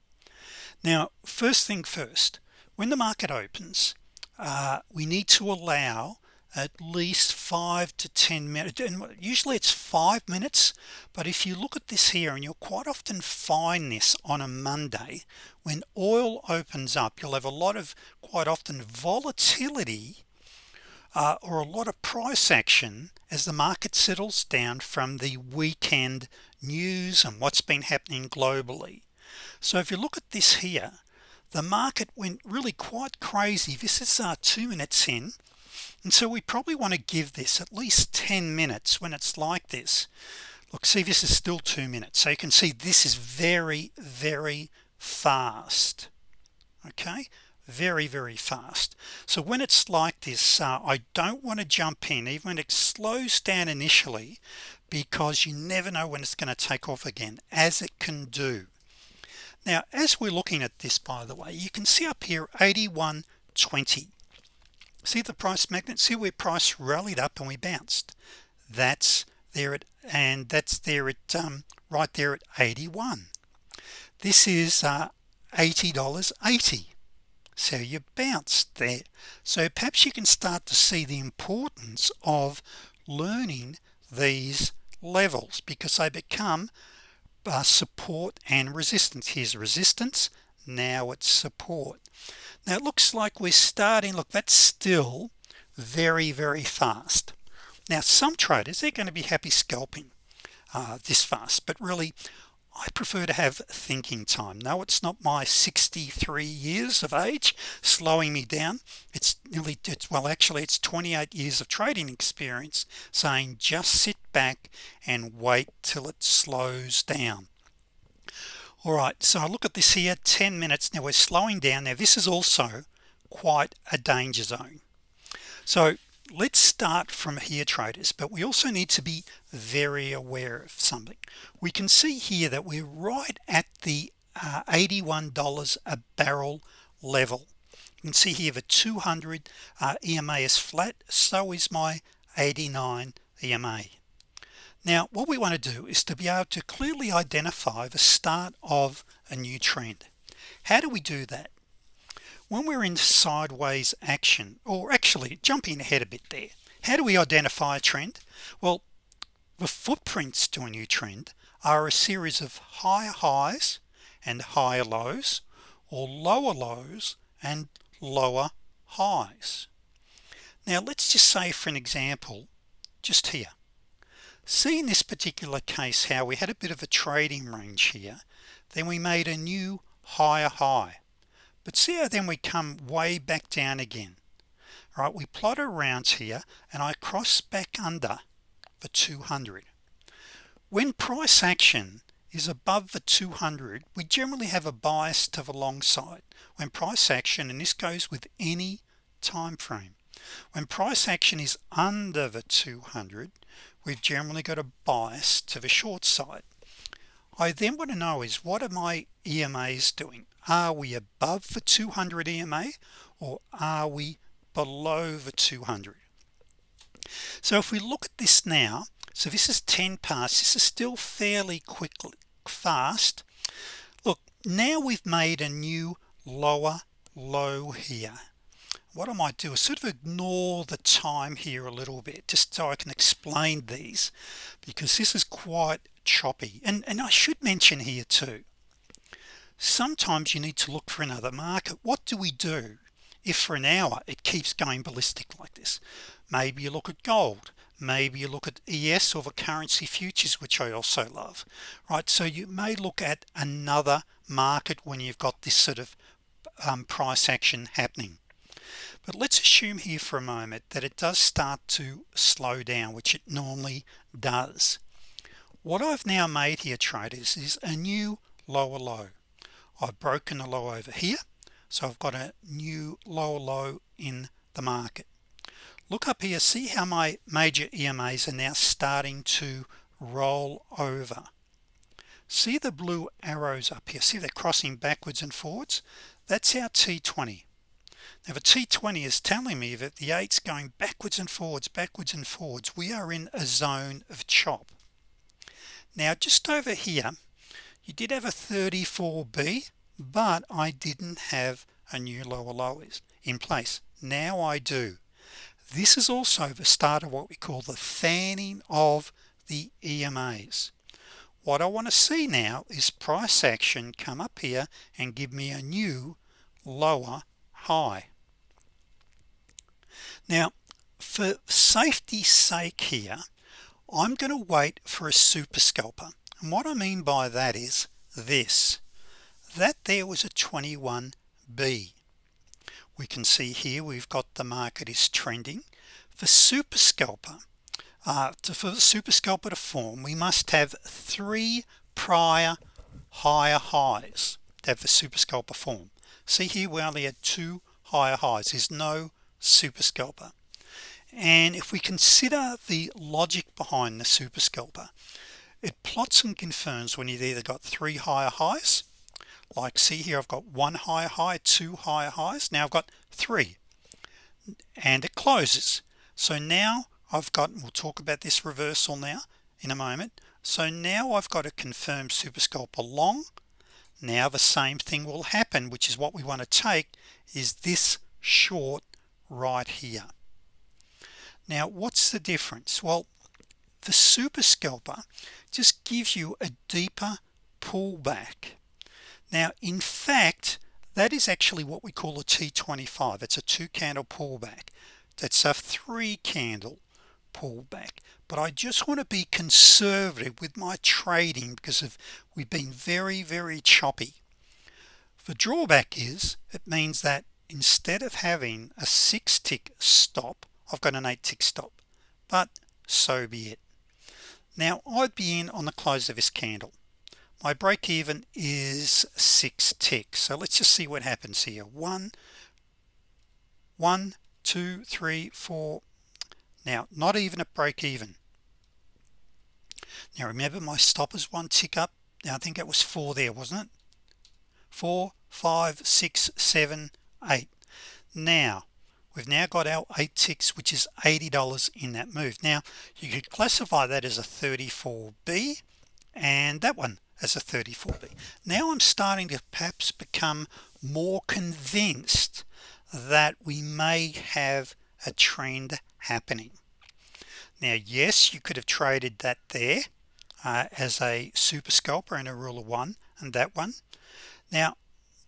Now first thing first when the market opens uh, we need to allow at least five to ten minutes and usually it's five minutes but if you look at this here and you'll quite often find this on a Monday when oil opens up you'll have a lot of quite often volatility uh, or a lot of price action as the market settles down from the weekend news and what's been happening globally. So if you look at this here the market went really quite crazy. This is uh, two minutes in and so we probably want to give this at least 10 minutes when it's like this. Look see this is still two minutes so you can see this is very very fast okay? Very very fast. So when it's like this uh, I don't want to jump in even when it slows down initially because you never know when it's going to take off again as it can do now as we're looking at this by the way you can see up here 81.20 see the price magnet? See where price rallied up and we bounced. That's there at and that's there at um, right there at 81 this is uh, $80 80 so you bounced there. So perhaps you can start to see the importance of learning these levels because they become uh, support and resistance. Here's resistance. Now it's support. Now it looks like we're starting look that's still very very fast. Now some traders they're going to be happy scalping uh, this fast but really I prefer to have thinking time. No it's not my 63 years of age slowing me down. It's nearly it's well actually it's 28 years of trading experience saying just sit back and wait till it slows down. All right so I look at this here 10 minutes. Now we're slowing down. Now this is also quite a danger zone. So let's start from here traders but we also need to be very aware of something. We can see here that we're right at the uh, $81 a barrel level. You can see here the 200 uh, EMA is flat so is my 89 EMA now what we want to do is to be able to clearly identify the start of a new trend. How do we do that when we're in sideways action or actually jumping ahead a bit there how do we identify a trend? Well the footprints to a new trend are a series of higher highs and higher lows or lower lows and lower highs. Now let's just say for an example just here. See in this particular case how we had a bit of a trading range here then we made a new higher high but see how then we come way back down again. All right we plot around here and I cross back under the 200 when price action is above the 200 we generally have a bias to the long side. When price action and this goes with any time frame when price action is under the 200 we've generally got a bias to the short side. I then want to know is what are my EMAs doing are we above the 200 EMA or are we below the 200 so if we look at this now so this is 10 past this is still fairly quickly fast. Look now we've made a new lower low here. What I might do is sort of ignore the time here a little bit just so I can explain these because this is quite choppy. And and I should mention here too sometimes you need to look for another market. What do we do if for an hour it keeps going ballistic like this? Maybe you look at gold. Maybe you look at ES or the currency futures which I also love right? So you may look at another market when you've got this sort of um, price action happening. But let's assume here for a moment that it does start to slow down which it normally does. What I've now made here traders is a new lower low I've broken the low over here so I've got a new lower low in the market. Look up here see how my major EMAs are now starting to roll over. See the blue arrows up here? See they're crossing backwards and forwards? That's our T20 now the T20 is telling me that the 8's going backwards and forwards backwards and forwards. We are in a zone of chop. Now just over here you did have a 34b but I didn't have a new lower lows in place. Now I do. This is also the start of what we call the fanning of the EMAs what I want to see now is price action come up here and give me a new lower high. Now for safety's sake here I'm going to wait for a super scalper and what I mean by that is this that there was a 21b we can see here we've got the market is trending. For super scalper uh, to, for the super scalper to form we must have three prior higher highs to have the super scalper form. See here we only had two higher highs. There's no super scalper. And if we consider the logic behind the super scalper it plots and confirms when you've either got three higher highs like see here I've got one higher high two higher highs now I've got three. And it closes. So now I've got we'll talk about this reversal now in a moment. So now I've got a confirmed super scalper long now the same thing will happen which is what we want to take is this short right here. Now what's the difference? Well the super scalper just gives you a deeper pullback. Now in fact that is actually what we call a t25 it's a two candle pullback. That's a three candle pullback. But I just want to be conservative with my trading because of we've been very very choppy. The drawback is it means that instead of having a six tick stop I've got an eight tick stop but so be it now I'd be in on the close of this candle. My break-even is six ticks so let's just see what happens here. One one two three four. Now not even a break-even. Now remember my stop is one tick up? Now I think it was four there wasn't it? Four five six seven eight. Now we've now got our eight ticks which is $80 in that move. Now you could classify that as a 34b and that one as a 34b now I'm starting to perhaps become more convinced that we may have a trend happening. Now yes you could have traded that there uh, as a super scalper and a rule of one and that one. Now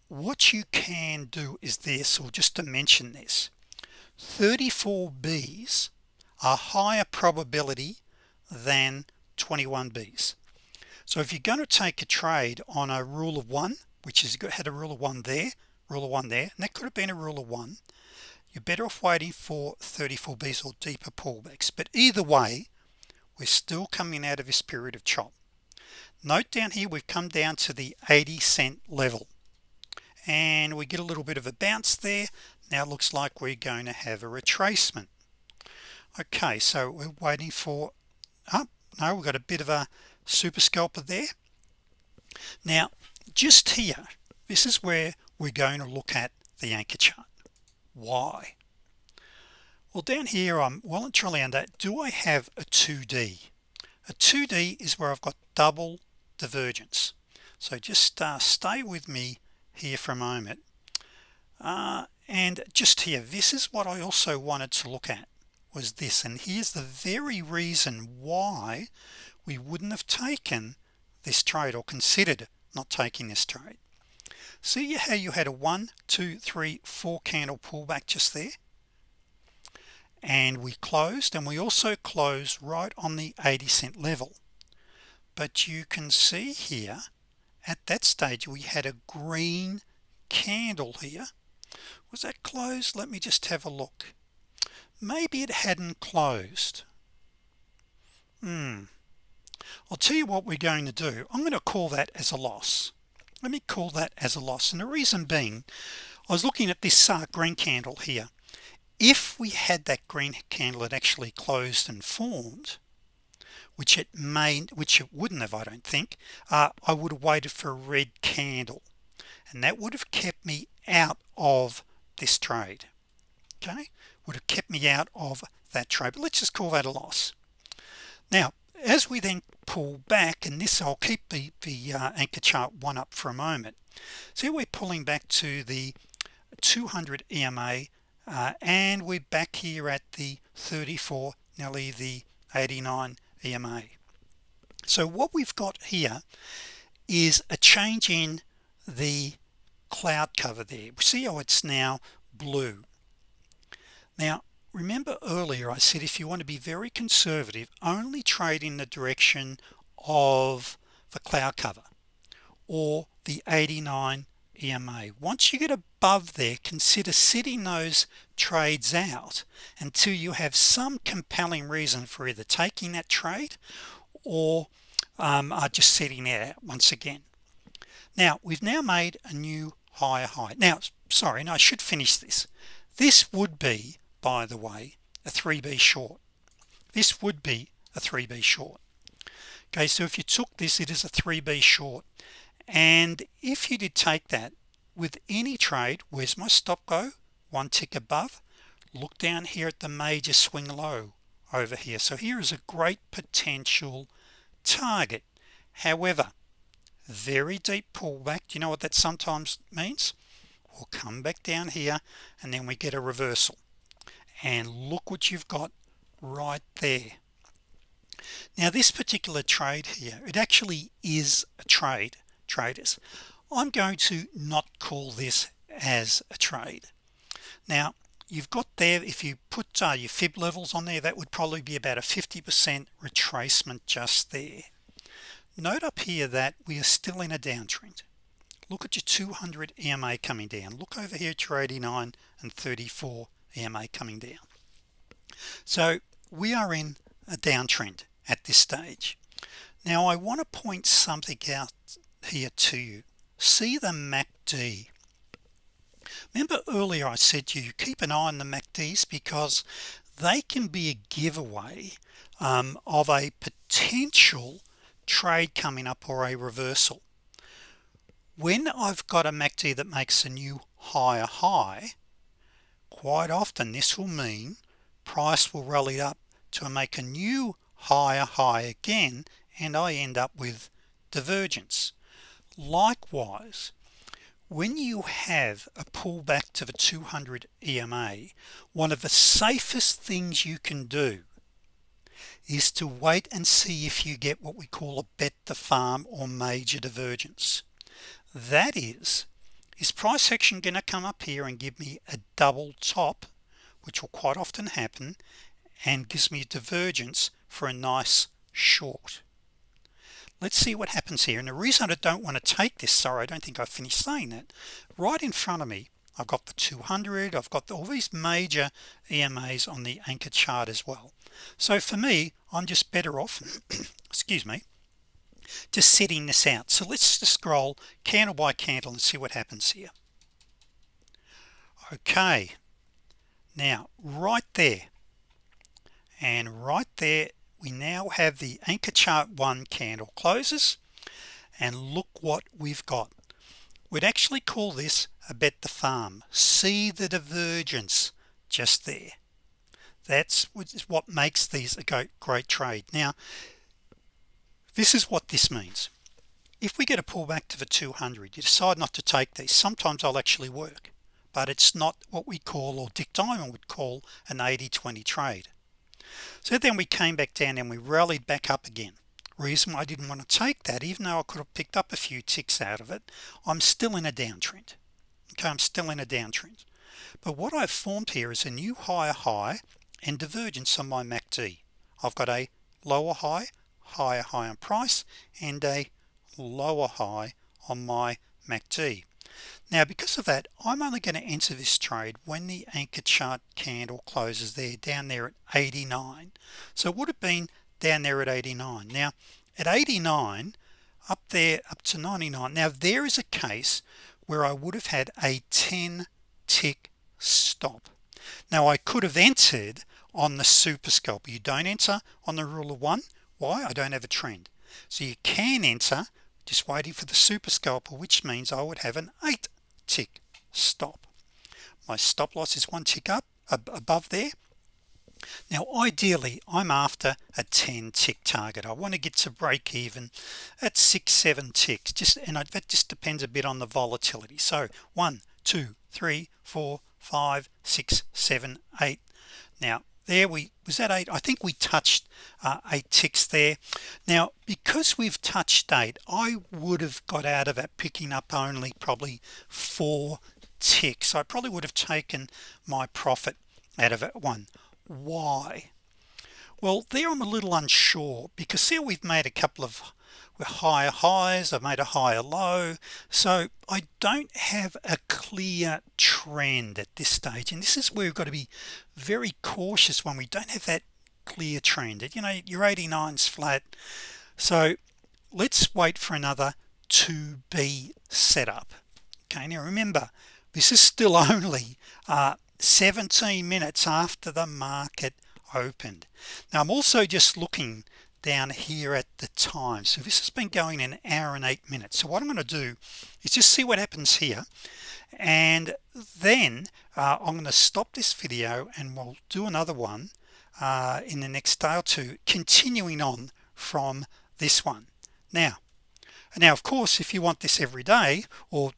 what you can do is this or just to mention this 34 B's are higher probability than 21 B's. So if you're going to take a trade on a rule of one which is had a rule of one there rule of one there and that could have been a rule of one you're better off waiting for 34 B's or deeper pullbacks. But either way we're still coming out of this period of chop. Note down here we've come down to the 80 cent level. And we get a little bit of a bounce there now it looks like we're going to have a retracement. Okay so we're waiting for up oh, no we've got a bit of a super scalper there. Now just here this is where we're going to look at the anchor chart. Why? Well down here I'm well and truly under do I have a 2d a 2d is where I've got double divergence. So just uh, stay with me here for a moment. Uh, and just here this is what I also wanted to look at was this and here's the very reason why we wouldn't have taken this trade or considered not taking this trade. See how you had a one two three four candle pullback just there? And we closed and we also closed right on the 80 cent level. But you can see here at that stage we had a green candle here was that closed? Let me just have a look. Maybe it hadn't closed. Hmm. I'll tell you what we're going to do. I'm going to call that as a loss. Let me call that as a loss. And the reason being I was looking at this uh, green candle here. If we had that green candle that actually closed and formed which it may which it wouldn't have I don't think uh, I would have waited for a red candle and that would have kept me out of this trade okay? Would have kept me out of that trade but let's just call that a loss. Now as we then pull back and this I'll keep the, the uh, anchor chart one up for a moment. So we're pulling back to the 200 EMA uh, and we're back here at the 34 nearly the 89 EMA so what we've got here is a change in the cloud cover there. See how it's now blue. Now remember earlier I said if you want to be very conservative only trade in the direction of the cloud cover or the 89 EMA once you get above there consider sitting those trades out until you have some compelling reason for either taking that trade or um, are just sitting out once again now we've now made a new higher high now sorry and I should finish this. This would be by the way a 3b short. This would be a 3b short. Okay so if you took this it is a 3b short. And if you did take that with any trade where's my stop go? One tick above. Look down here at the major swing low over here. So here is a great potential target. However very deep pullback. Do you know what that sometimes means? We'll come back down here and then we get a reversal. And look what you've got right there. Now this particular trade here it actually is a trade traders. I'm going to not call this as a trade. Now you've got there if you put uh, your fib levels on there that would probably be about a 50% retracement just there note up here that we are still in a downtrend. Look at your 200 EMA coming down. Look over here at your 89 and 34 EMA coming down. So we are in a downtrend at this stage. Now I want to point something out here to you. See the MACD remember earlier I said to you keep an eye on the MACDs because they can be a giveaway um, of a potential trade coming up or a reversal. When I've got a MACD that makes a new higher high quite often this will mean price will rally up to make a new higher high again and I end up with divergence. Likewise when you have a pullback to the 200 EMA one of the safest things you can do is to wait and see if you get what we call a bet the farm or major divergence. That is is price action gonna come up here and give me a double top which will quite often happen and gives me a divergence for a nice short? Let's see what happens here. And the reason I don't want to take this sorry I don't think I finished saying that right in front of me I've got the 200 I've got all these major EMAs on the anchor chart as well so for me I'm just better off excuse me just setting this out. So let's just scroll candle by candle and see what happens here. Okay. Now right there. And right there we now have the anchor chart one candle closes. And look what we've got. We'd actually call this a bet the farm. See the divergence just there that's what makes these a great, trade. Now this is what this means. If we get a pullback to the 200 you decide not to take these. Sometimes I'll actually work but it's not what we call or Dick Diamond would call an 80-20 trade. So then we came back down and we rallied back up again. Reason why I didn't want to take that even though I could have picked up a few ticks out of it I'm still in a downtrend. Okay I'm still in a downtrend. But what I've formed here is a new higher high and divergence on my MACD I've got a lower high higher high on price and a lower high on my MACD now because of that I'm only going to enter this trade when the anchor chart candle closes there down there at 89 so it would have been down there at 89 now at 89 up there up to 99 now there is a case where I would have had a 10 tick stop. Now I could have entered on the super scalper you don't enter on the rule of one? Why? I don't have a trend. So you can enter just waiting for the super scalper which means I would have an 8 tick stop. My stop loss is one tick up above there. Now ideally I'm after a 10 tick target. I want to get to break even at six seven ticks just and that just depends a bit on the volatility. So one two three four five six seven eight. Now there we was that eight? I think we touched uh, eight ticks there. Now because we've touched eight I would have got out of it picking up only probably four ticks. I probably would have taken my profit out of it one. Why? Well there I'm a little unsure because here we've made a couple of higher highs I've made a higher low. So I don't have a clear trend at this stage and this is where we've got to be very cautious when we don't have that clear trend. You know your 89's flat so let's wait for another to be set up okay now remember this is still only uh, 17 minutes after the market opened. Now I'm also just looking down here at the time. So this has been going an hour and eight minutes. So what I'm going to do is just see what happens here and then uh, I'm going to stop this video and we'll do another one uh, in the next day or two continuing on from this one. Now now of course if you want this every day or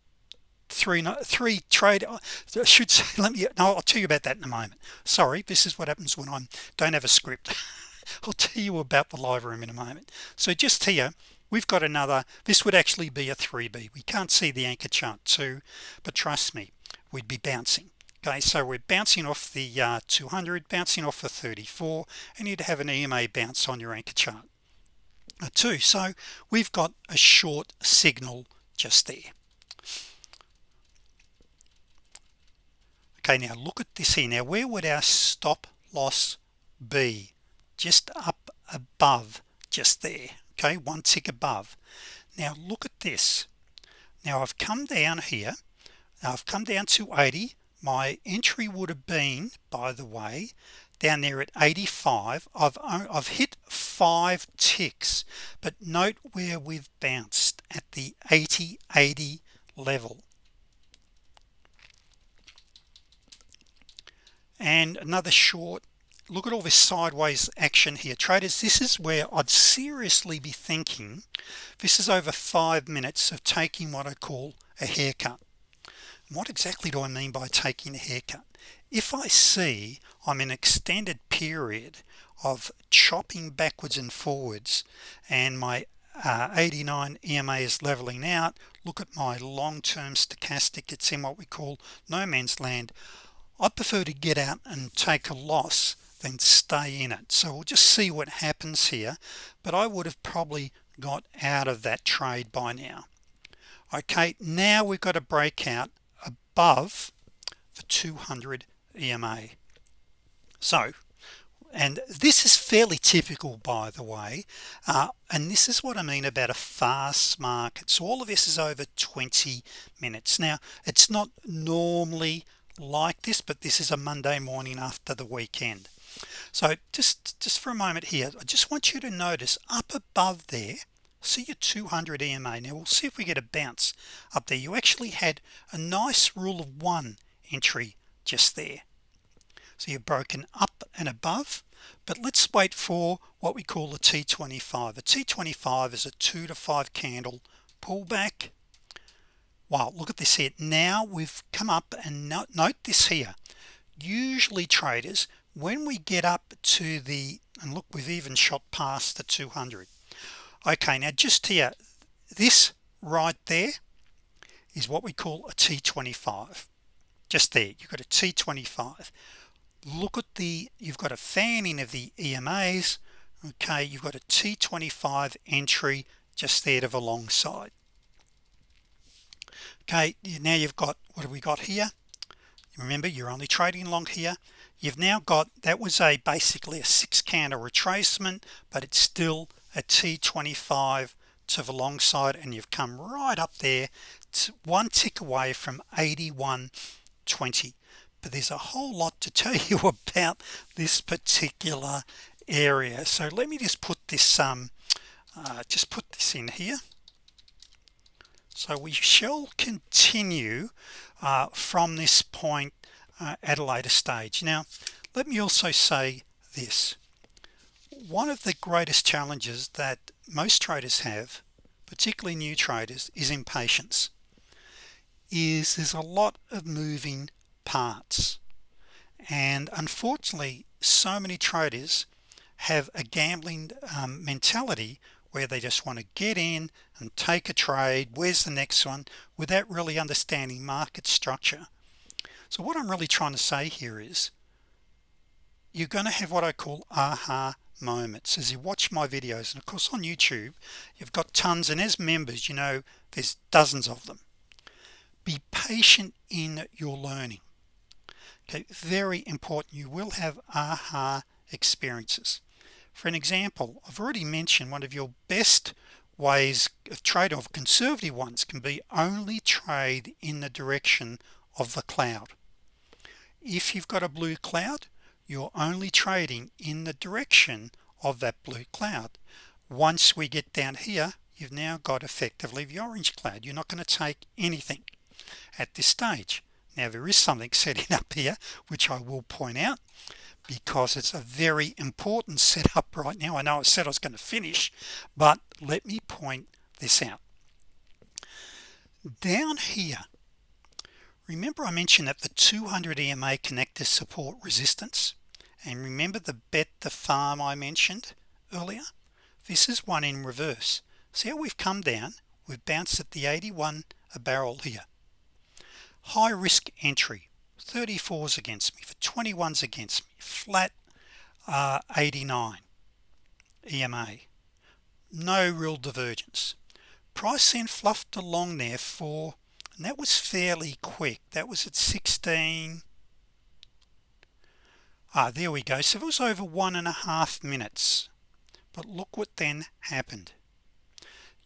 three three trade I should say let me no I'll tell you about that in a moment. Sorry this is what happens when I don't have a script I'll tell you about the live room in a moment. So just here we've got another this would actually be a 3b we can't see the anchor chart too but trust me we'd be bouncing. Okay so we're bouncing off the uh, 200 bouncing off the 34 and you'd have an EMA bounce on your anchor chart. Too so we've got a short signal just there. Okay now look at this here. Now where would our stop loss be just up above just there okay one tick above. Now look at this. Now I've come down here. Now I've come down to 80 my entry would have been by the way down there at 85 I've I've hit five ticks but note where we've bounced at the 80 80 level. And another short look at all this sideways action here. Traders this is where I'd seriously be thinking this is over five minutes of taking what I call a haircut. What exactly do I mean by taking a haircut? If I see I'm in extended period of chopping backwards and forwards and my uh, 89 EMA is leveling out look at my long-term stochastic it's in what we call no man's land I prefer to get out and take a loss than stay in it. So we'll just see what happens here but I would have probably got out of that trade by now. Okay now we've got a breakout above the 200 EMA so and this is fairly typical by the way uh, and this is what I mean about a fast market. So all of this is over 20 minutes. Now it's not normally like this but this is a Monday morning after the weekend so just just for a moment here I just want you to notice up above there see your 200 EMA now we'll see if we get a bounce up there. You actually had a nice rule of one entry just there. So you've broken up and above but let's wait for what we call a t25 a t25 is a two to five candle pullback. Wow look at this here. Now we've come up and note this here. Usually traders when we get up to the and look we've even shot past the 200 okay now just here this right there is what we call a t25 just there you've got a t25 look at the you've got a fanning of the EMAs okay you've got a t25 entry just there to the long side. Okay now you've got what have we got here? Remember you're only trading long here you've now got that was a basically a six candle retracement but it's still a t25 to the long side and you've come right up there to one tick away from 81.20 but there's a whole lot to tell you about this particular area. So let me just put this um uh, just put this in here. So we shall continue uh, from this point uh, at a later stage. Now let me also say this. One of the greatest challenges that most traders have particularly new traders is impatience. Is there's a lot of moving parts. And unfortunately so many traders have a gambling um, mentality where they just want to get in and take a trade where's the next one without really understanding market structure so what I'm really trying to say here is you're going to have what I call aha moments. As you watch my videos and of course on YouTube you've got tons and as members you know there's dozens of them. Be patient in your learning. Okay very important. You will have aha experiences. For an example I've already mentioned one of your best ways of trade of conservative ones can be only trade in the direction of the cloud if you've got a blue cloud you're only trading in the direction of that blue cloud. Once we get down here you've now got effectively the orange cloud. You're not going to take anything at this stage. Now there is something setting up here which I will point out because it's a very important setup right now. I know I said I was going to finish but let me point this out. Down here remember I mentioned that the 200 EMA connectors support resistance? And remember the bet the farm I mentioned earlier? This is one in reverse. See how we've come down? We've bounced at the 81 a barrel here. High risk entry. 34s against me. For 21s against me. Flat uh, 89 EMA no real divergence. Price then fluffed along there for and that was fairly quick. That was at 16 ah there we go. So it was over one and a half minutes. But look what then happened.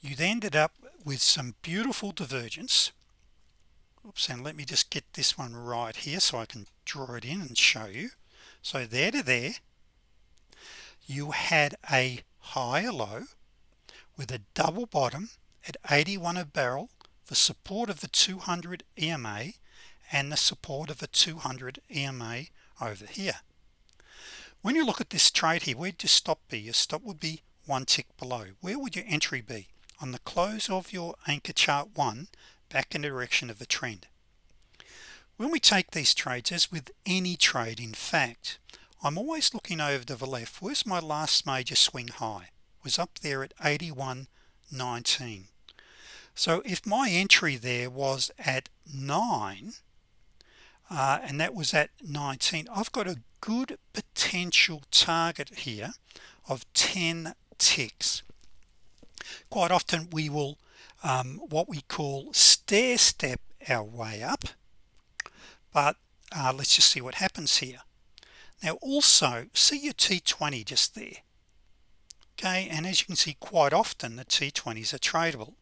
You then ended up with some beautiful divergence. Oops and let me just get this one right here so I can draw it in and show you. So there to there you had a higher low with a double bottom at 81 a barrel the support of the 200 EMA and the support of the 200 EMA over here. When you look at this trade here where'd your stop be? Your stop would be one tick below. Where would your entry be? On the close of your anchor chart one back in the direction of the trend. When we take these trades as with any trade in fact I'm always looking over to the left. Where's my last major swing high? Was up there at 81.19 so if my entry there was at 9 uh, and that was at 19 I've got a good potential target here of 10 ticks. Quite often we will um, what we call stair step our way up but uh, let's just see what happens here. Now also see your t20 just there. Okay and as you can see quite often the t20s are tradable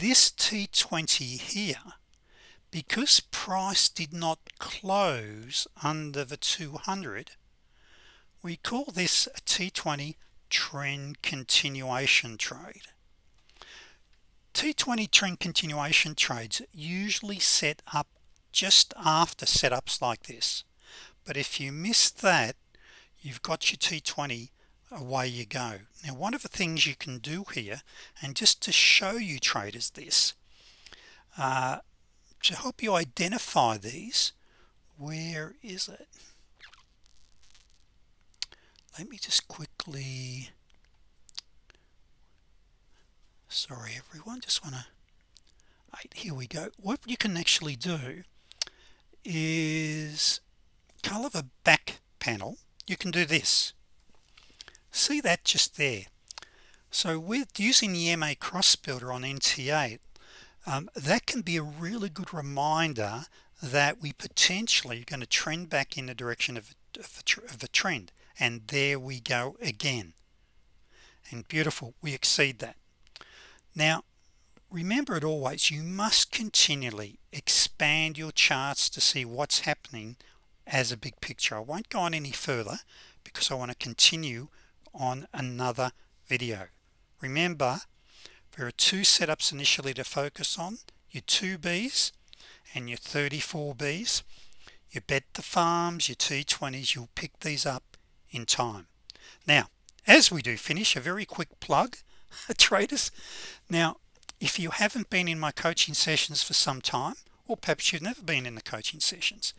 this t20 here because price did not close under the 200 we call this a t20 trend continuation trade. T20 trend continuation trades usually set up just after setups like this but if you miss that you've got your T20 away you go. Now one of the things you can do here and just to show you traders this uh, to help you identify these where is it? Let me just quickly sorry everyone just want to here we go. What you can actually do is color the back panel. You can do this see that just there? So with using the MA cross builder on NT8 um, that can be a really good reminder that we potentially are going to trend back in the direction of, of, of the trend and there we go again. And beautiful we exceed that. Now remember it always you must continually expand your charts to see what's happening as a big picture. I won't go on any further because I want to continue on another video. Remember there are two setups initially to focus on your 2b's and your 34b's you bet the farms your t20s you'll pick these up in time. Now as we do finish a very quick plug traders. Now if you haven't been in my coaching sessions for some time or perhaps you've never been in the coaching sessions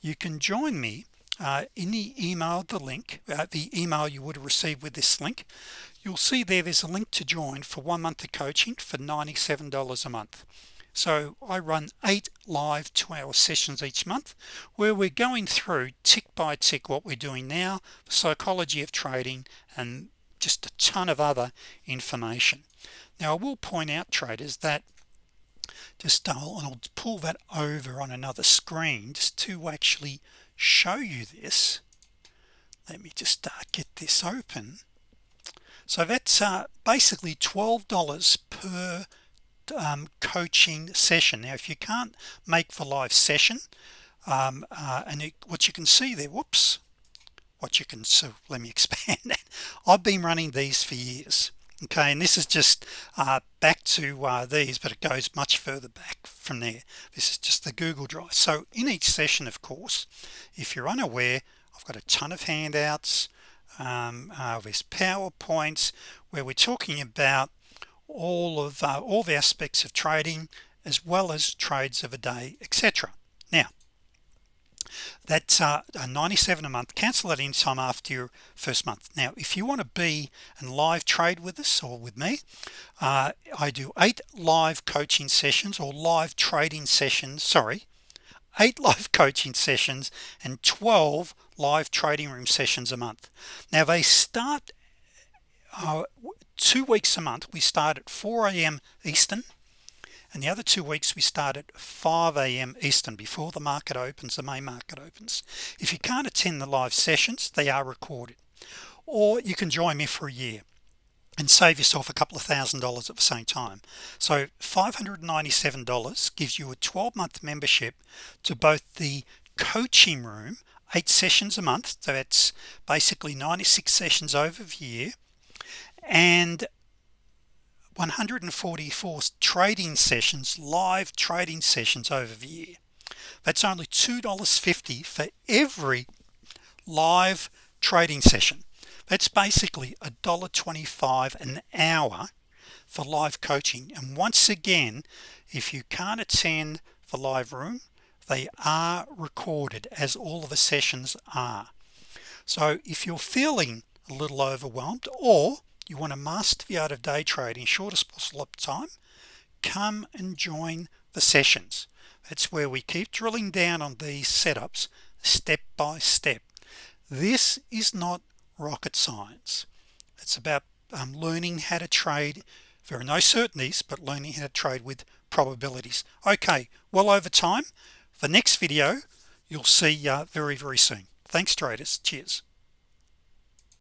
you can join me uh, in the email the link uh, the email you would have received with this link you'll see there there's a link to join for one month of coaching for $97 a month. So I run eight live two-hour sessions each month where we're going through tick by tick what we're doing now the psychology of trading and just a ton of other information. Now I will point out traders that just I'll, I'll pull that over on another screen just to actually show you this. Let me just uh, get this open. So that's uh, basically $12 per um, coaching session. Now if you can't make the live session um, uh, and it, what you can see there whoops what you can so let me expand. That I've been running these for years okay and this is just uh, back to uh, these but it goes much further back from there. This is just the Google Drive. So in each session of course if you're unaware I've got a ton of handouts um, uh, PowerPoints where we're talking about all of uh, all the aspects of trading as well as trades of a day etc that's uh, 97 a month cancel that anytime after your first month now if you want to be and live trade with us or with me uh, I do eight live coaching sessions or live trading sessions sorry eight live coaching sessions and 12 live trading room sessions a month now they start uh, two weeks a month we start at 4 a.m. Eastern and the other two weeks we start at 5 a.m. Eastern before the market opens the main market opens if you can't attend the live sessions they are recorded or you can join me for a year and save yourself a couple of thousand dollars at the same time so $597 gives you a 12-month membership to both the coaching room eight sessions a month so that's basically 96 sessions over the year and 144 trading sessions live trading sessions over the year. That's only $2.50 for every live trading session. That's basically a dollar 25 an hour for live coaching. And once again if you can't attend the live room they are recorded as all of the sessions are. So if you're feeling a little overwhelmed or you want to master the art of day trading shortest possible time come and join the sessions. That's where we keep drilling down on these setups step by step. This is not rocket science. It's about um, learning how to trade there are no certainties but learning how to trade with probabilities. Okay well over time. The next video you'll see uh, very very soon. Thanks traders. Cheers